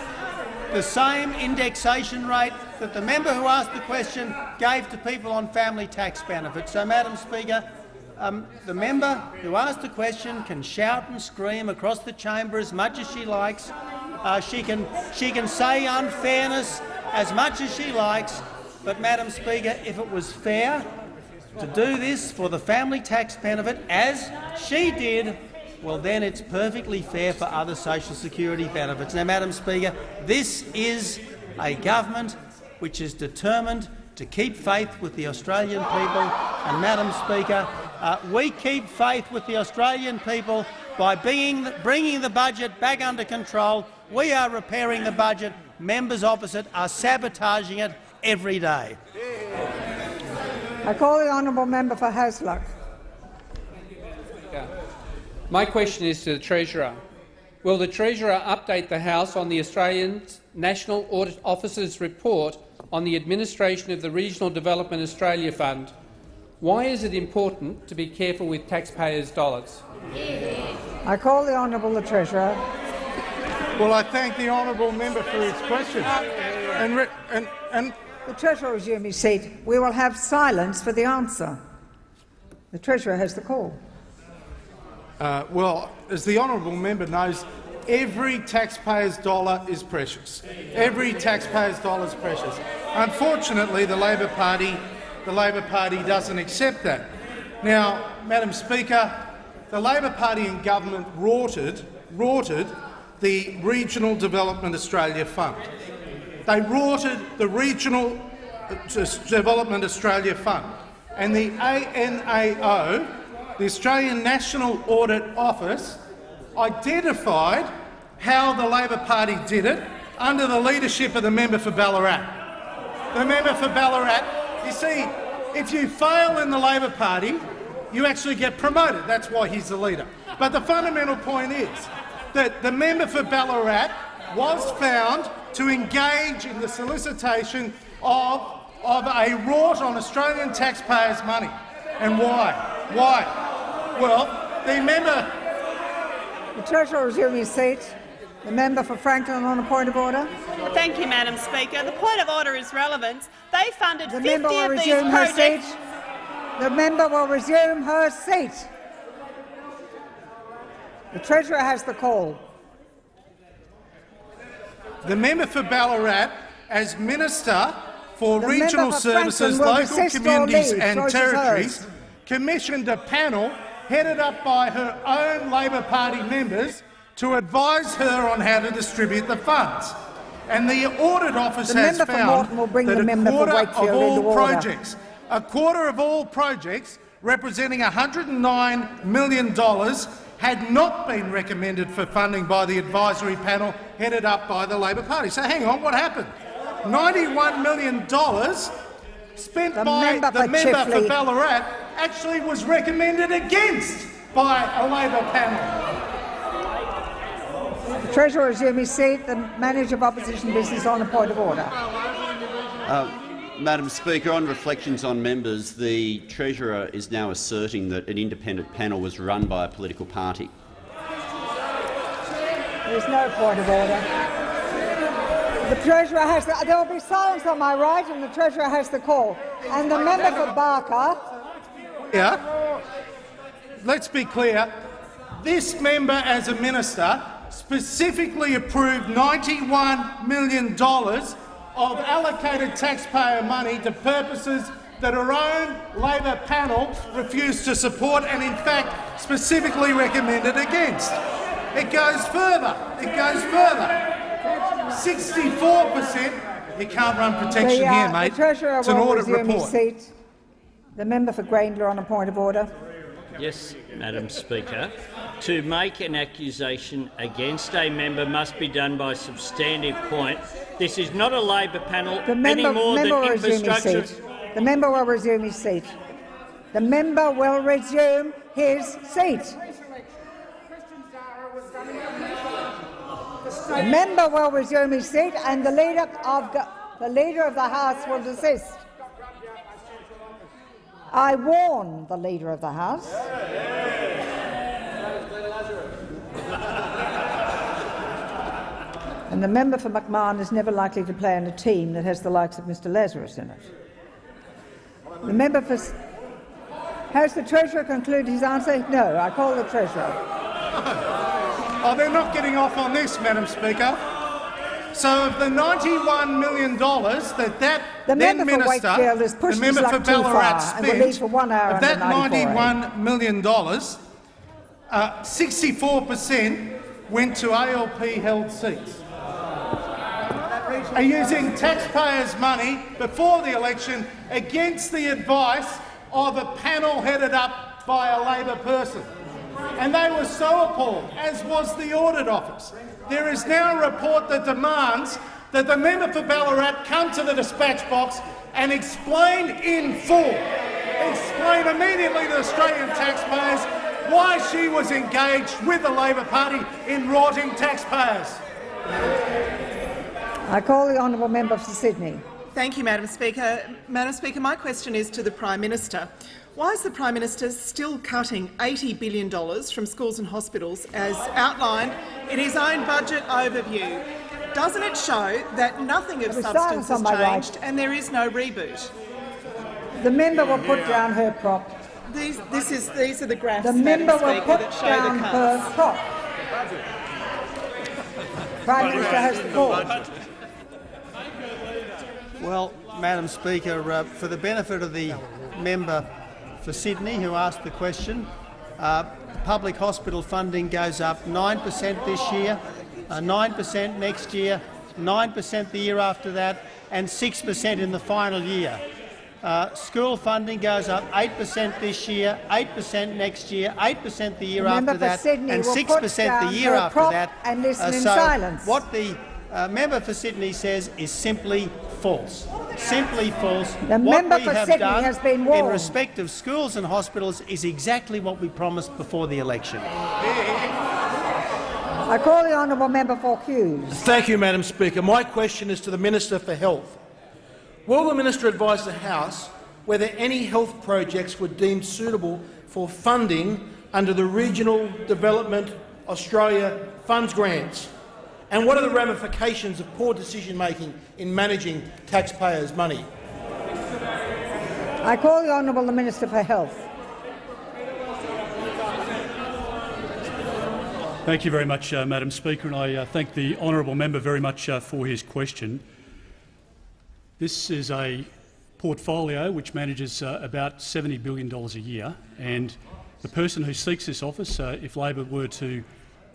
the same indexation rate that the member who asked the question gave to people on family tax benefits. So, Madam Speaker, um, the member who asked the question can shout and scream across the chamber as much as she likes. Uh, she, can, she can say unfairness as much as she likes. But, Madam Speaker, if it was fair to do this for the family tax benefit, as she did, well then it's perfectly fair for other social security benefits. Now, Madam Speaker, this is a government which is determined to keep faith with the Australian people. And, Madam Speaker, uh, we keep faith with the Australian people by bringing, bringing the budget back under control. We are repairing the budget. Members opposite are sabotaging it every day. I call the honourable member for Hasluck. My question is to the Treasurer. Will the Treasurer update the House on the Australian National Audit Office's report on the administration of the Regional Development Australia Fund? Why is it important to be careful with taxpayers' dollars? I call the honourable the Treasurer. Well, I thank the honourable member for his question. And, and, and the Treasurer will resume his seat. We will have silence for the answer. The Treasurer has the call. Uh, well, as the honourable member knows, every taxpayer's dollar is precious. Every taxpayer's dollar is precious. Unfortunately, the Labor Party, the Labor Party doesn't accept that. Now, Madam Speaker, the Labor Party in government rorted, rorted the Regional Development Australia Fund. They rorted the Regional uh, Development Australia Fund, and the ANAO the Australian National Audit Office identified how the Labor Party did it under the leadership of the member for Ballarat. The member for Ballarat, you see, if you fail in the Labor Party, you actually get promoted. That's why he's the leader. But the fundamental point is that the member for Ballarat was found to engage in the solicitation of, of a rort on Australian taxpayers' money. And why? Why? Well, the member. The Treasurer will resume his seat. The member for Franklin on a point of order. Thank you, Madam Speaker. The point of order is relevant. They funded the 50 member will of these resume her projects. seat. The member will resume her seat. The Treasurer has the call. The member for Ballarat, as Minister for The Regional Services, Local Communities and Territories, commissioned a panel headed up by her own Labor Party members to advise her on how to distribute the funds. And the Audit Office The has found will bring that the a quarter of all projects, a quarter of all projects representing $109 million had not been recommended for funding by the advisory panel headed up by the Labor Party. So hang on, what happened? $91 million spent The by member the for member for Ballarat actually was recommended against by a Labor panel. The Treasurer resume his seat. The Manager of Opposition Business on a point of order. Uh, Madam Speaker, on reflections on members, the Treasurer is now asserting that an independent panel was run by a political party. There's no point of order. The Treasurer has the, there will be silence on my right, and the Treasurer has the call. And the member for Barker. Yeah. Let's be clear. This member, as a minister, specifically approved $91 million of allocated taxpayer money to purposes that her own Labor panel refused to support and, in fact, specifically recommended against. It goes further. It goes further. 64 per cent. You can't run protection the, uh, here, mate. The Treasurer it's an will audit resume report. his seat. The member for Grayndler on a point of order. Yes, Madam Speaker. To make an accusation against a member must be done by substantive point. This is not a Labor panel The member, any more member than will resume his infrastructure. seat. The member will resume his seat. The member will resume his seat. The member will resume his seat, and the leader of the, the leader of the House will desist. I warn the leader of the House. And the member for McMahon is never likely to play in a team that has the likes of Mr Lazarus in it. The member for... S- Has the Treasurer concluded his answer? No, I call the Treasurer. Oh, they're not getting off on this, Madam Speaker. So of the $91 million that that The then member for minister, Wakefield pushed the member for Ballarat far and will spent, for one hour of that $91 million, uh, 64% went to ALP-held seats. Are using taxpayers' money before the election against the advice of a panel headed up by a Labor person. And they were so appalled, as was the Audit Office. There is now a report that demands that the member for Ballarat come to the dispatch box and explain in full, explain immediately to Australian taxpayers why she was engaged with the Labor Party in rorting taxpayers. I call the honourable member for Sydney. Thank you, Madam Speaker. Madam Speaker, my question is to the Prime Minister. Why is the Prime Minister still cutting $80 billion from schools and hospitals as outlined in his own budget overview? Doesn't it show that nothing of There was substance has on my right. changed and there is no reboot? The member will put down her prop. These, this is, these are the graphs, The Madam member will put down the her prop. Prime Minister has the call. Well, Madam Speaker, uh, for the benefit of the member for Sydney who asked the question, uh, public hospital funding goes up 9 per cent this year, uh, 9 per cent next year, 9 per cent the year after that, and 6 per cent in the final year. Uh, school funding goes up 8 per cent this year, 8 per cent next year, 8 per cent the year The member after that, Sydney and will 6 put per cent the year after that. and listen in so silence. What the uh, member for Sydney says is simply false. Simply false. The what member we for have Sydney done has been in respect of schools and hospitals is exactly what we promised before the election. I call the honourable member for Hughes. Thank you, Madam Speaker. My question is to the Minister for Health. Will the minister advise the House whether any health projects were deemed suitable for funding under the Regional Development Australia Funds grants? And what are the ramifications of poor decision-making in managing taxpayers' money? I call the honourable the Minister for Health. Thank you very much, uh, Madam Speaker, and I uh, thank the honourable member very much uh, for his question. This is a portfolio which manages uh, about $70 billion a year. And the person who seeks this office, uh, if Labor were to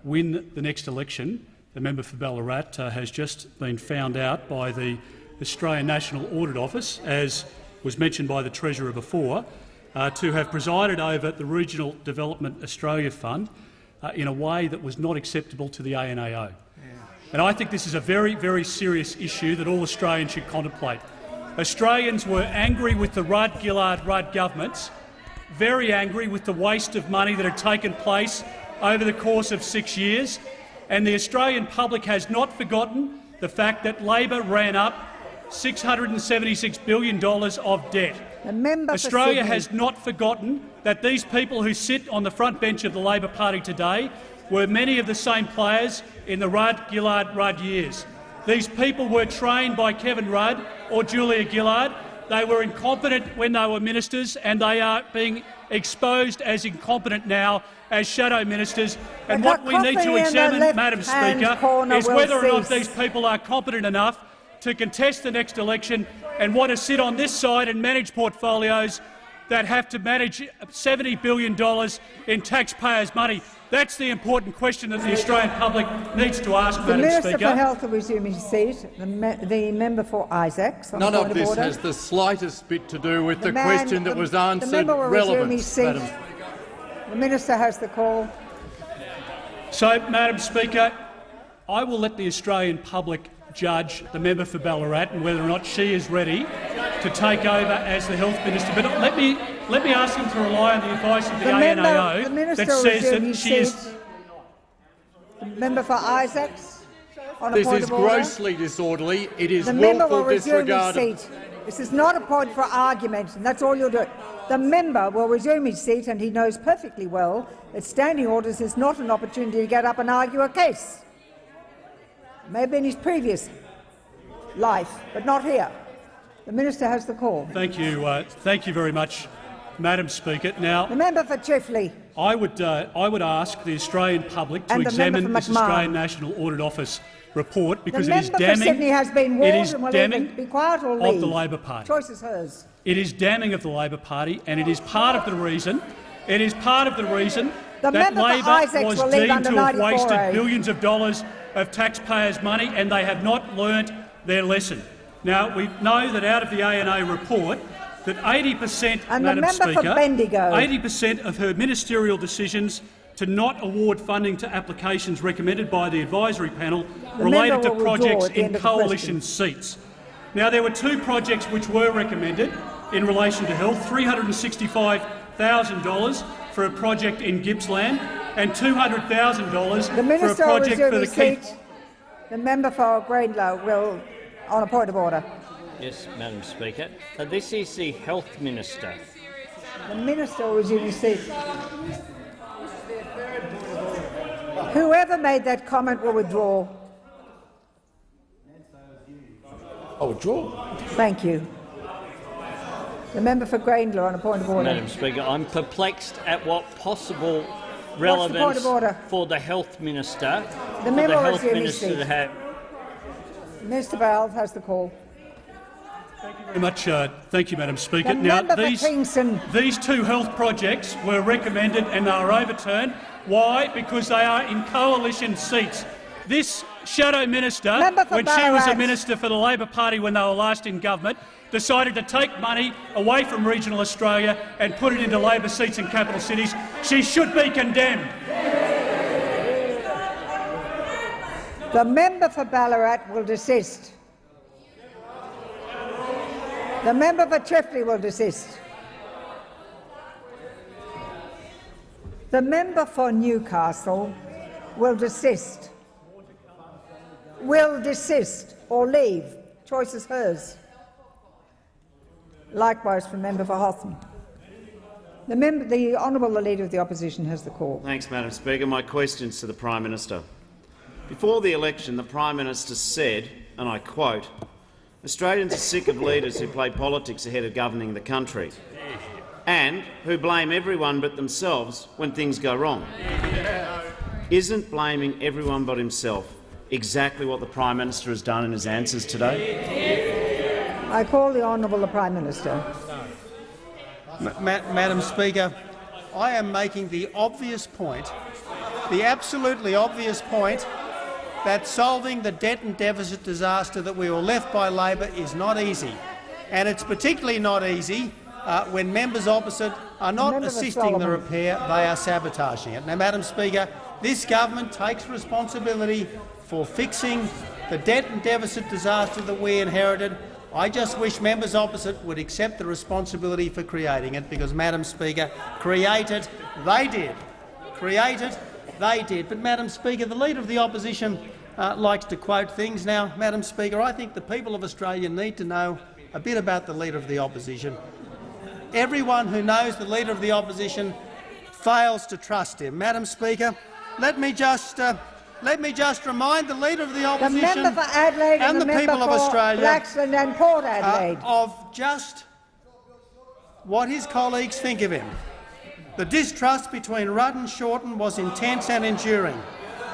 win the next election, the member for Ballarat uh, has just been found out by the Australian National Audit Office, as was mentioned by the Treasurer before, uh, to have presided over the Regional Development Australia Fund uh, in a way that was not acceptable to the ANAO. And I think this is a very, very serious issue that all Australians should contemplate. Australians were angry with the Rudd-Gillard-Rudd governments, very angry with the waste of money that had taken place over the course of six years, and the Australian public has not forgotten the fact that Labor ran up $676 billion of debt. Australia has not forgotten that these people who sit on the front bench of the Labor Party today were many of the same players in the Rudd-Gillard-Rudd years. These people were trained by Kevin Rudd or Julia Gillard. They were incompetent when they were ministers, and they are being exposed as incompetent now as shadow ministers. And The what we need to coffee in the examine, Madam Speaker, is will whether or not these people are competent enough to contest the next election and want to sit on this side and manage portfolios that have to manage $70 billion in taxpayers' money. That's the important question that the Australian public needs to ask, The Madam Minister Speaker. for Health will resume his seat. The, me the member for Isaacs. On None point of this order. has the slightest bit to do with The the, man- question that the- was the answered member will resume relevant, his seat. Madam The minister has the call. So, Madam Speaker, I will let the Australian public judge the member for Ballarat and whether or not she is ready to take over as the health minister. But let me let me ask him to rely on the advice of the, The member- ANAO the that says that his she is. The member for Isaacs. On a This point is of order. grossly disorderly. It is The member will willful resume disregard. This is not a point for argument, and that's all you'll do. The member will resume his seat, and he knows perfectly well that standing orders is not an opportunity to get up and argue a case. Maybe in his previous life, but not here. The minister has the call. Thank you. Uh, thank you very much, Madam Speaker. Now, The member for Chifley. I would, uh, I would ask the Australian public to examine this Australian National Audit Office report because the it is damning. Sydney has been warned is damning be quiet or of the Labor Party. Choice is hers. It is damning of the Labor Party, and it is part of the reason. It is part of the reason The that Labor was deemed to have 94A. wasted billions of dollars of taxpayers' money, and they have not learnt their lesson. Now we know that out of the ANA report that 80 per cent, Madam Speaker, 80 per cent of her ministerial decisions to not award funding to applications recommended by the advisory panel related to projects in end of the coalition seats. Now, there were two projects which were recommended in relation to health, $365,000 for a project in Gippsland and $200,000 The for a minister project for the his Keith seat. The member for Greenlow will, on a point of order. Yes, Madam Speaker. Uh, this is the Health Minister. The minister will resume his seat. Whoever made that comment will withdraw. I withdraw. Thank you. The member for Greenlaw on a point of order. Madam Speaker, I'm perplexed at what possible point relevance of order? for the Health Minister, The for member the will Health resume Minister seat. to have. Minister Bell has the call. Thank you very much. Uh, thank you, Madam Speaker. The now, these, these two health projects were recommended and are overturned. Why? Because they are in coalition seats. This shadow minister, when she was a minister for the Labor Party when they were last in government, decided to take money away from regional Australia and put it into Labor seats in capital cities. She should be condemned. The member for Ballarat will desist. The member for Chifley will desist. The member for Newcastle will desist. Will desist or leave. Choice is hers. Likewise for member for Hotham. The, member, the Honourable Leader of the Opposition has the call. Thanks, Madam Speaker. My question's to the Prime Minister. Before the election, the Prime Minister said, and I quote, Australians are sick of leaders who play politics ahead of governing the country and who blame everyone but themselves when things go wrong. Isn't blaming everyone but himself exactly what the Prime Minister has done in his answers today? I call the Honourable the Prime Minister. Ma- Ma- Madam Speaker, I am making the obvious point, the absolutely obvious point, that solving the debt and deficit disaster that we were left by Labor is not easy. And it's particularly not easy uh, when members opposite are not Member assisting the repair, they are sabotaging it. Now, Madam Speaker, this government takes responsibility for fixing the debt and deficit disaster that we inherited. I just wish members opposite would accept the responsibility for creating it, because, Madam Speaker, create it they did. Create it they did. But, Madam Speaker, the Leader of the Opposition uh, likes to quote things. Now, Madam Speaker, I think the people of Australia need to know a bit about the Leader of the Opposition. Everyone who knows the Leader of the Opposition fails to trust him. Madam Speaker, let me just uh, let me just remind the Leader of the The Opposition for and, and, the, member people of Australia uh, of just what his colleagues think of him. The distrust between Rudd and Shorten was intense and enduring.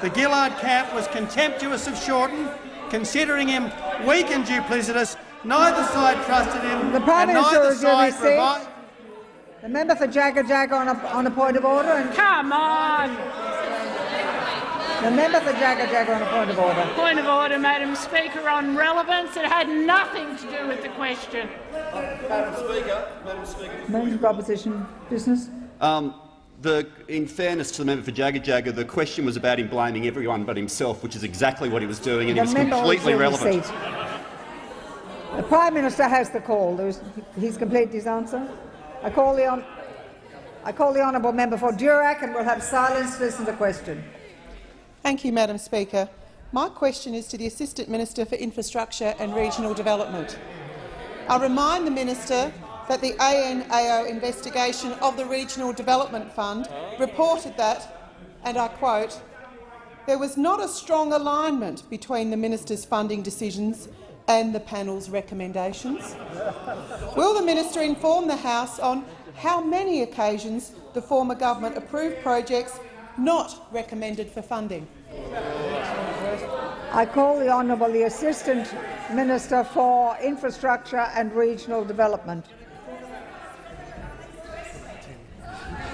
The Gillard camp was contemptuous of Shorten, considering him weak and duplicitous. Neither side trusted him, the Prime and Minister neither will give his side seat. The member for Jagajaga on a, on a point of order. And Come on. the member for Jagajaga on a point of order. Point of order, Madam Speaker, on relevance. It had nothing to do with the question. Madam Speaker, Madam Speaker. Member for opposition business. Um, the, in fairness to the member for Jagajaga, the question was about him blaming everyone but himself, which is exactly what he was doing, and The he was completely fill his relevant. The Prime Minister has the call. There's, he's completed his answer. I call the hon- I call the honourable member for Durack, and we'll have silence to listen to the question. Thank you, Madam Speaker. My question is to the Assistant Minister for Infrastructure and Regional Development. I remind the Minister that the ANAO investigation of the Regional Development Fund reported that, and I quote, there was not a strong alignment between the Minister's funding decisions and the panel's recommendations. Will the minister inform the House on how many occasions the former government approved projects not recommended for funding? I call the honourable the Assistant Minister for Infrastructure and Regional Development.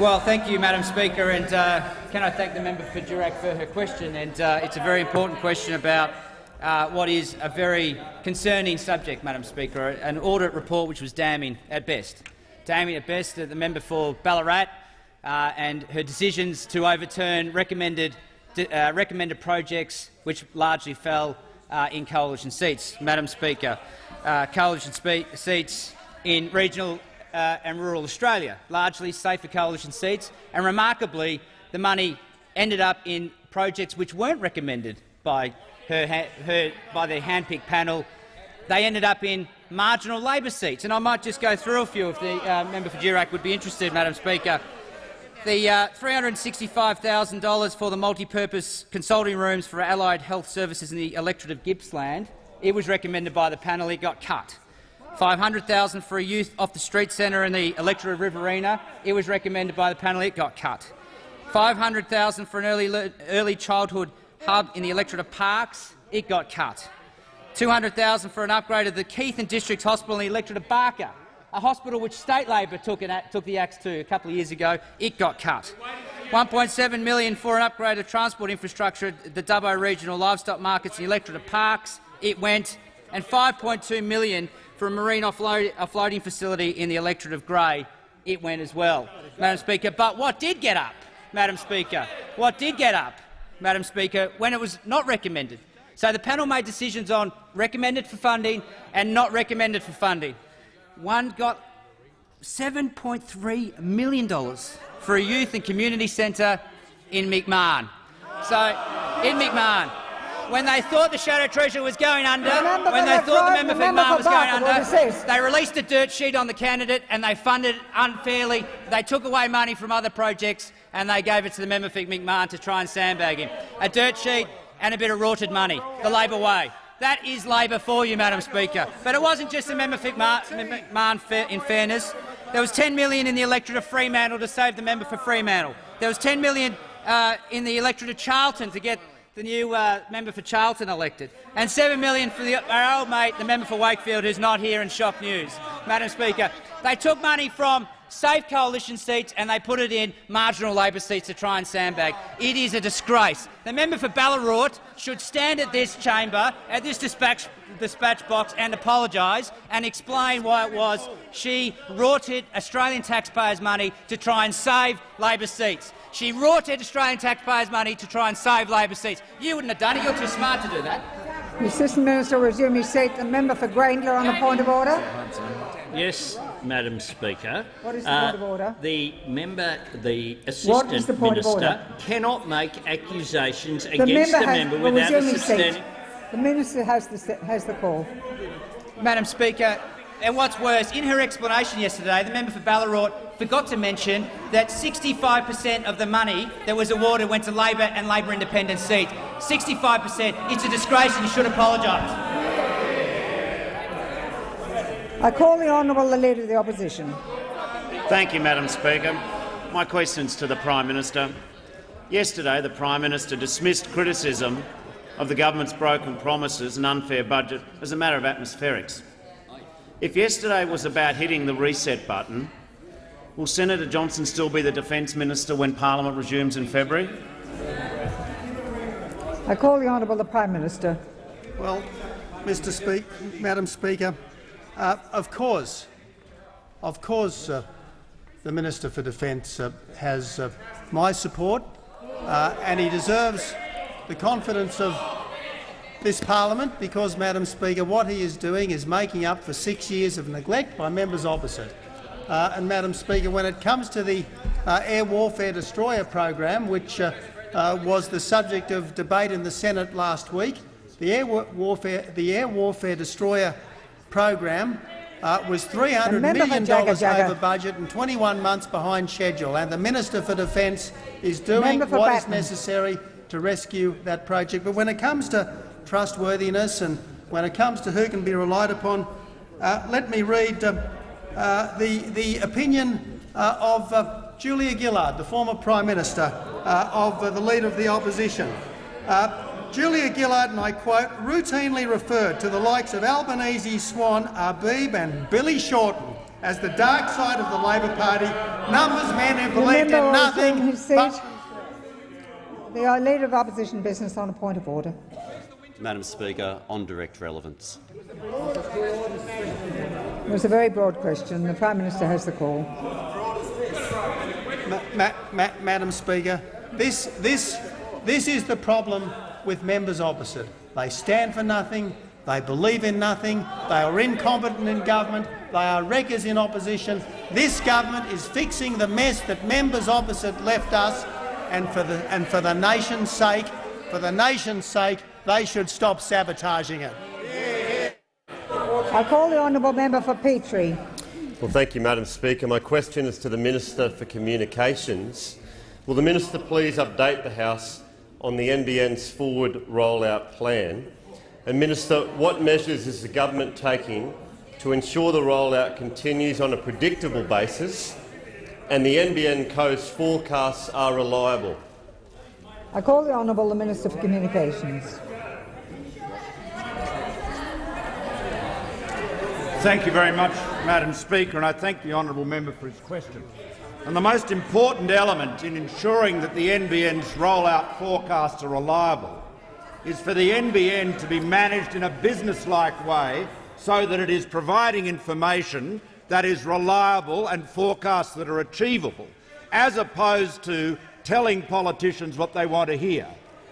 Well, thank you, Madam Speaker, and uh, can I thank the member for Durack for her question? And uh, it's a very important question about uh, what is a very concerning subject, Madam Speaker, an audit report which was damning at best. Damning at best, uh, the member for Ballarat uh, and her decisions to overturn recommended, uh, recommended projects which largely fell uh, in coalition seats. Madam Speaker, uh, coalition seats in regional and rural Australia, largely safer coalition seats, and remarkably, the money ended up in projects which weren't recommended by her, her by their handpicked panel. They ended up in marginal Labor seats, and I might just go through a few if the uh, member for Durack would be interested, Madam Speaker. The uh, $365,000 for the multi-purpose consulting rooms for allied health services in the electorate of Gippsland, it was recommended by the panel, it got cut. $500,000 for a youth off the street centre in the electorate of Riverina, it was recommended by the panel, it got cut. $500,000 for an early, early childhood hub in the electorate of Parkes, it got cut. 200,000 for an upgrade of the Keith and District Hospital in the electorate of Barker, a hospital which state Labor took, took the axe to a couple of years ago, it got cut. 1.7 million for an upgrade of transport infrastructure at the Dubbo regional livestock markets in the electorate of Parkes, it went, and 5.2 million for a marine offload, offloading facility in the electorate of Grey, it went as well, Madam Speaker. But what did get up, Madam Speaker? What did get up, Madam Speaker, when it was not recommended? So the panel made decisions on recommended for funding and not recommended for funding. One got $7.3 million for a youth and community centre in McMahon. So, in McMahon, when they thought the Shadow Treasurer was going under, Remember when they thought the member for McMahon was going under, they released a dirt sheet on the candidate and they funded unfairly. They took away money from other projects and they gave it to the member for McMahon to try and sandbag him. A dirt sheet and a bit of rorted money, the Labor way. That is Labor for you, Madam Speaker. But it wasn't just the member for McMahon, in fairness. There was 10 million in the electorate of Fremantle to save the member for Fremantle. There was 10 million uh, in the electorate of Charlton to get the new uh, member for Charlton elected, and 7 million for the, our old mate, the member for Wakefield, who's not here in shock news. Madam Speaker, they took money from safe coalition seats and they put it in marginal Labor seats to try and sandbag. It is a disgrace. The member for Ballarat should stand at this chamber, at this dispatch, dispatch box and apologise and explain why it was she rorted Australian taxpayers' money to try and save Labor seats. She rorted Australian taxpayers' money to try and save Labor seats. You wouldn't have done it. You're too smart to do that. The Assistant Minister will resume his seat. The member for Grayndler on the point of order. Yes, Madam Speaker. What is the Uh, point of order? The member, the What is assistant the point of minister, order? cannot make accusations The against member the has, member without a resume his seat. substantial. The minister has the, has the call. Madam Speaker, and what's worse, in her explanation yesterday, the member for Ballarat forgot to mention that 65 per cent of the money that was awarded went to Labor and Labor independent seats. 65 per cent. It's a disgrace and you should apologise. I call the honourable the Leader of the Opposition. Thank you, Madam Speaker. My question's to the Prime Minister. Yesterday, the Prime Minister dismissed criticism of the government's broken promises and unfair budget as a matter of atmospherics. If yesterday was about hitting the reset button, will Senator Johnston still be the Defence Minister when Parliament resumes in February? I call the honourable the Prime Minister. Well, Mr. Speak, Madam Speaker, uh, of course, of course, uh, the Minister for Defence uh, has uh, my support, uh, and he deserves the confidence of this parliament because, Madam Speaker, what he is doing is making up for six years of neglect by members opposite. Uh, and, Madam Speaker, when it comes to the air warfare destroyer program, which was the subject of debate in the Senate last week, the air warfare, the air warfare destroyer program uh, was $300 The member for million Jagga dollars Jagga. over budget and 21 months behind schedule, and the Minister for Defence is doing what is necessary to rescue that project. But when it comes to trustworthiness and when it comes to who can be relied upon, uh, let me read uh, uh, the, the opinion uh, of uh, Julia Gillard, the former Prime Minister uh, of the Leader of the Opposition. Uh, Julia Gillard, and I quote, routinely referred to the likes of Albanese, Swan, Arbib and Billy Shorten as the dark side of the Labor Party, numbers men who The believed in nothing resume his but The Leader of Opposition Business on a point of order. Madam Speaker, on direct relevance. It was a very broad question. The Prime Minister has the call. Ma- ma- ma- Madam Speaker, this, this, this is the problem with members opposite. They stand for nothing, they believe in nothing, they are incompetent in government, they are wreckers in opposition. This government is fixing the mess that members opposite left us, and for the, and for the nation's sake, for the nation's sake, they should stop sabotaging it. I call the honourable member for Petrie. Well, thank you, Madam Speaker. My question is to the Minister for Communications. Will the minister please update the House on the NBN's forward rollout plan? And, Minister, what measures is the government taking to ensure the rollout continues on a predictable basis and the NBN Co's forecasts are reliable? I call the honourable the Minister for Communications. Thank you very much, Madam Speaker, and I thank the honourable member for his question. And the most important element in ensuring that the NBN's rollout forecasts are reliable is for the NBN to be managed in a business-like way so that it is providing information that is reliable and forecasts that are achievable, as opposed to telling politicians what they want to hear.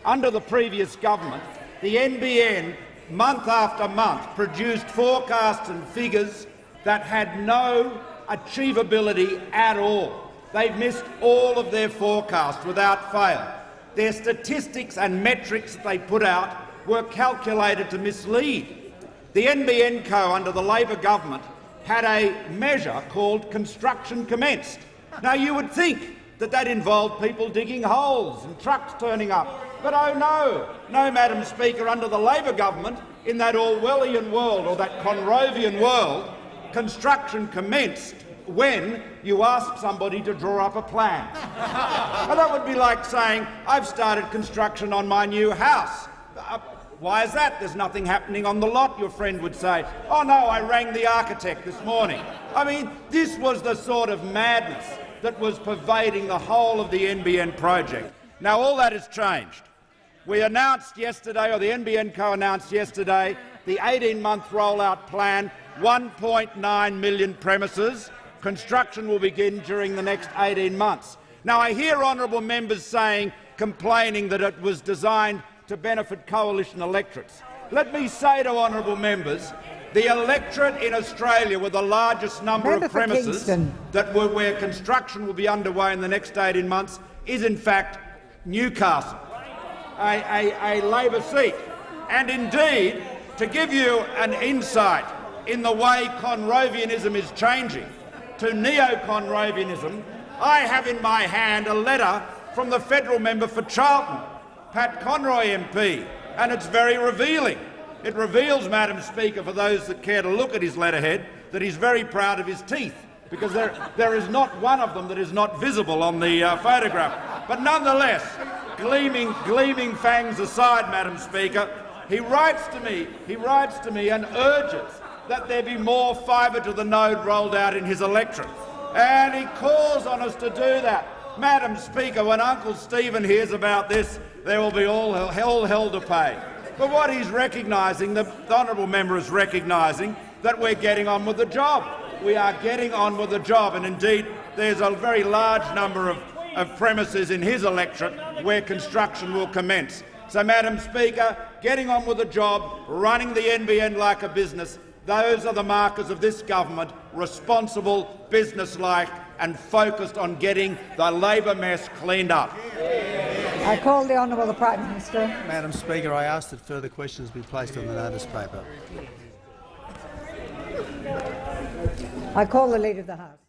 Under the previous government, the NBN month after month produced forecasts and figures that had no achievability at all. They've missed all of their forecasts without fail. Their statistics and metrics that they put out were calculated to mislead. The NBN Co under the Labor government had a measure called construction commenced. Now you would think that that involved people digging holes and trucks turning up. But oh no, no, Madam Speaker, under the Labor government, in that Orwellian world or that Conrovian world, construction commenced when you ask somebody to draw up a plan. and that would be like saying, I've started construction on my new house. Uh, why is that? There's nothing happening on the lot, your friend would say. Oh no, I rang the architect this morning. I mean, this was the sort of madness that was pervading the whole of the NBN project. Now all that has changed. We announced yesterday, or the NBN Co announced yesterday, the 18-month rollout plan, 1.9 million premises. Construction will begin during the next 18 months. Now I hear honourable members saying, complaining that it was designed to benefit coalition electorates. Let me say to honourable members, the electorate in Australia with the largest number Member of premises Kingston. that were, where construction will be underway in the next 18 months is in fact Newcastle, a, a, a Labor seat. And indeed, to give you an insight in the way Conrovianism is changing to neo-Conrovianism, I have in my hand a letter from the federal member for Charlton, Pat Conroy MP, and it's very revealing. It reveals, Madam Speaker, for those that care to look at his letterhead, that he's very proud of his teeth, because there, there is not one of them that is not visible on the uh, photograph. But nonetheless, gleaming, gleaming fangs aside, Madam Speaker, he writes to me, he writes to me and urges that there be more fibre to the node rolled out in his electorate. And he calls on us to do that. Madam Speaker, when Uncle Stephen hears about this, there will be all hell, hell, to pay. But what he's recognising, the honourable member is recognising, that we're getting on with the job. We are getting on with the job, and indeed there's a very large number of, of premises in his electorate where construction will commence. So, Madam Speaker, getting on with the job, running the NBN like a business, those are the markers of this government, responsible, businesslike and focused on getting the Labor mess cleaned up. I call the Honourable the Prime Minister. Madam Speaker, I ask that further questions be placed on the notice paper. I call the Leader of the House.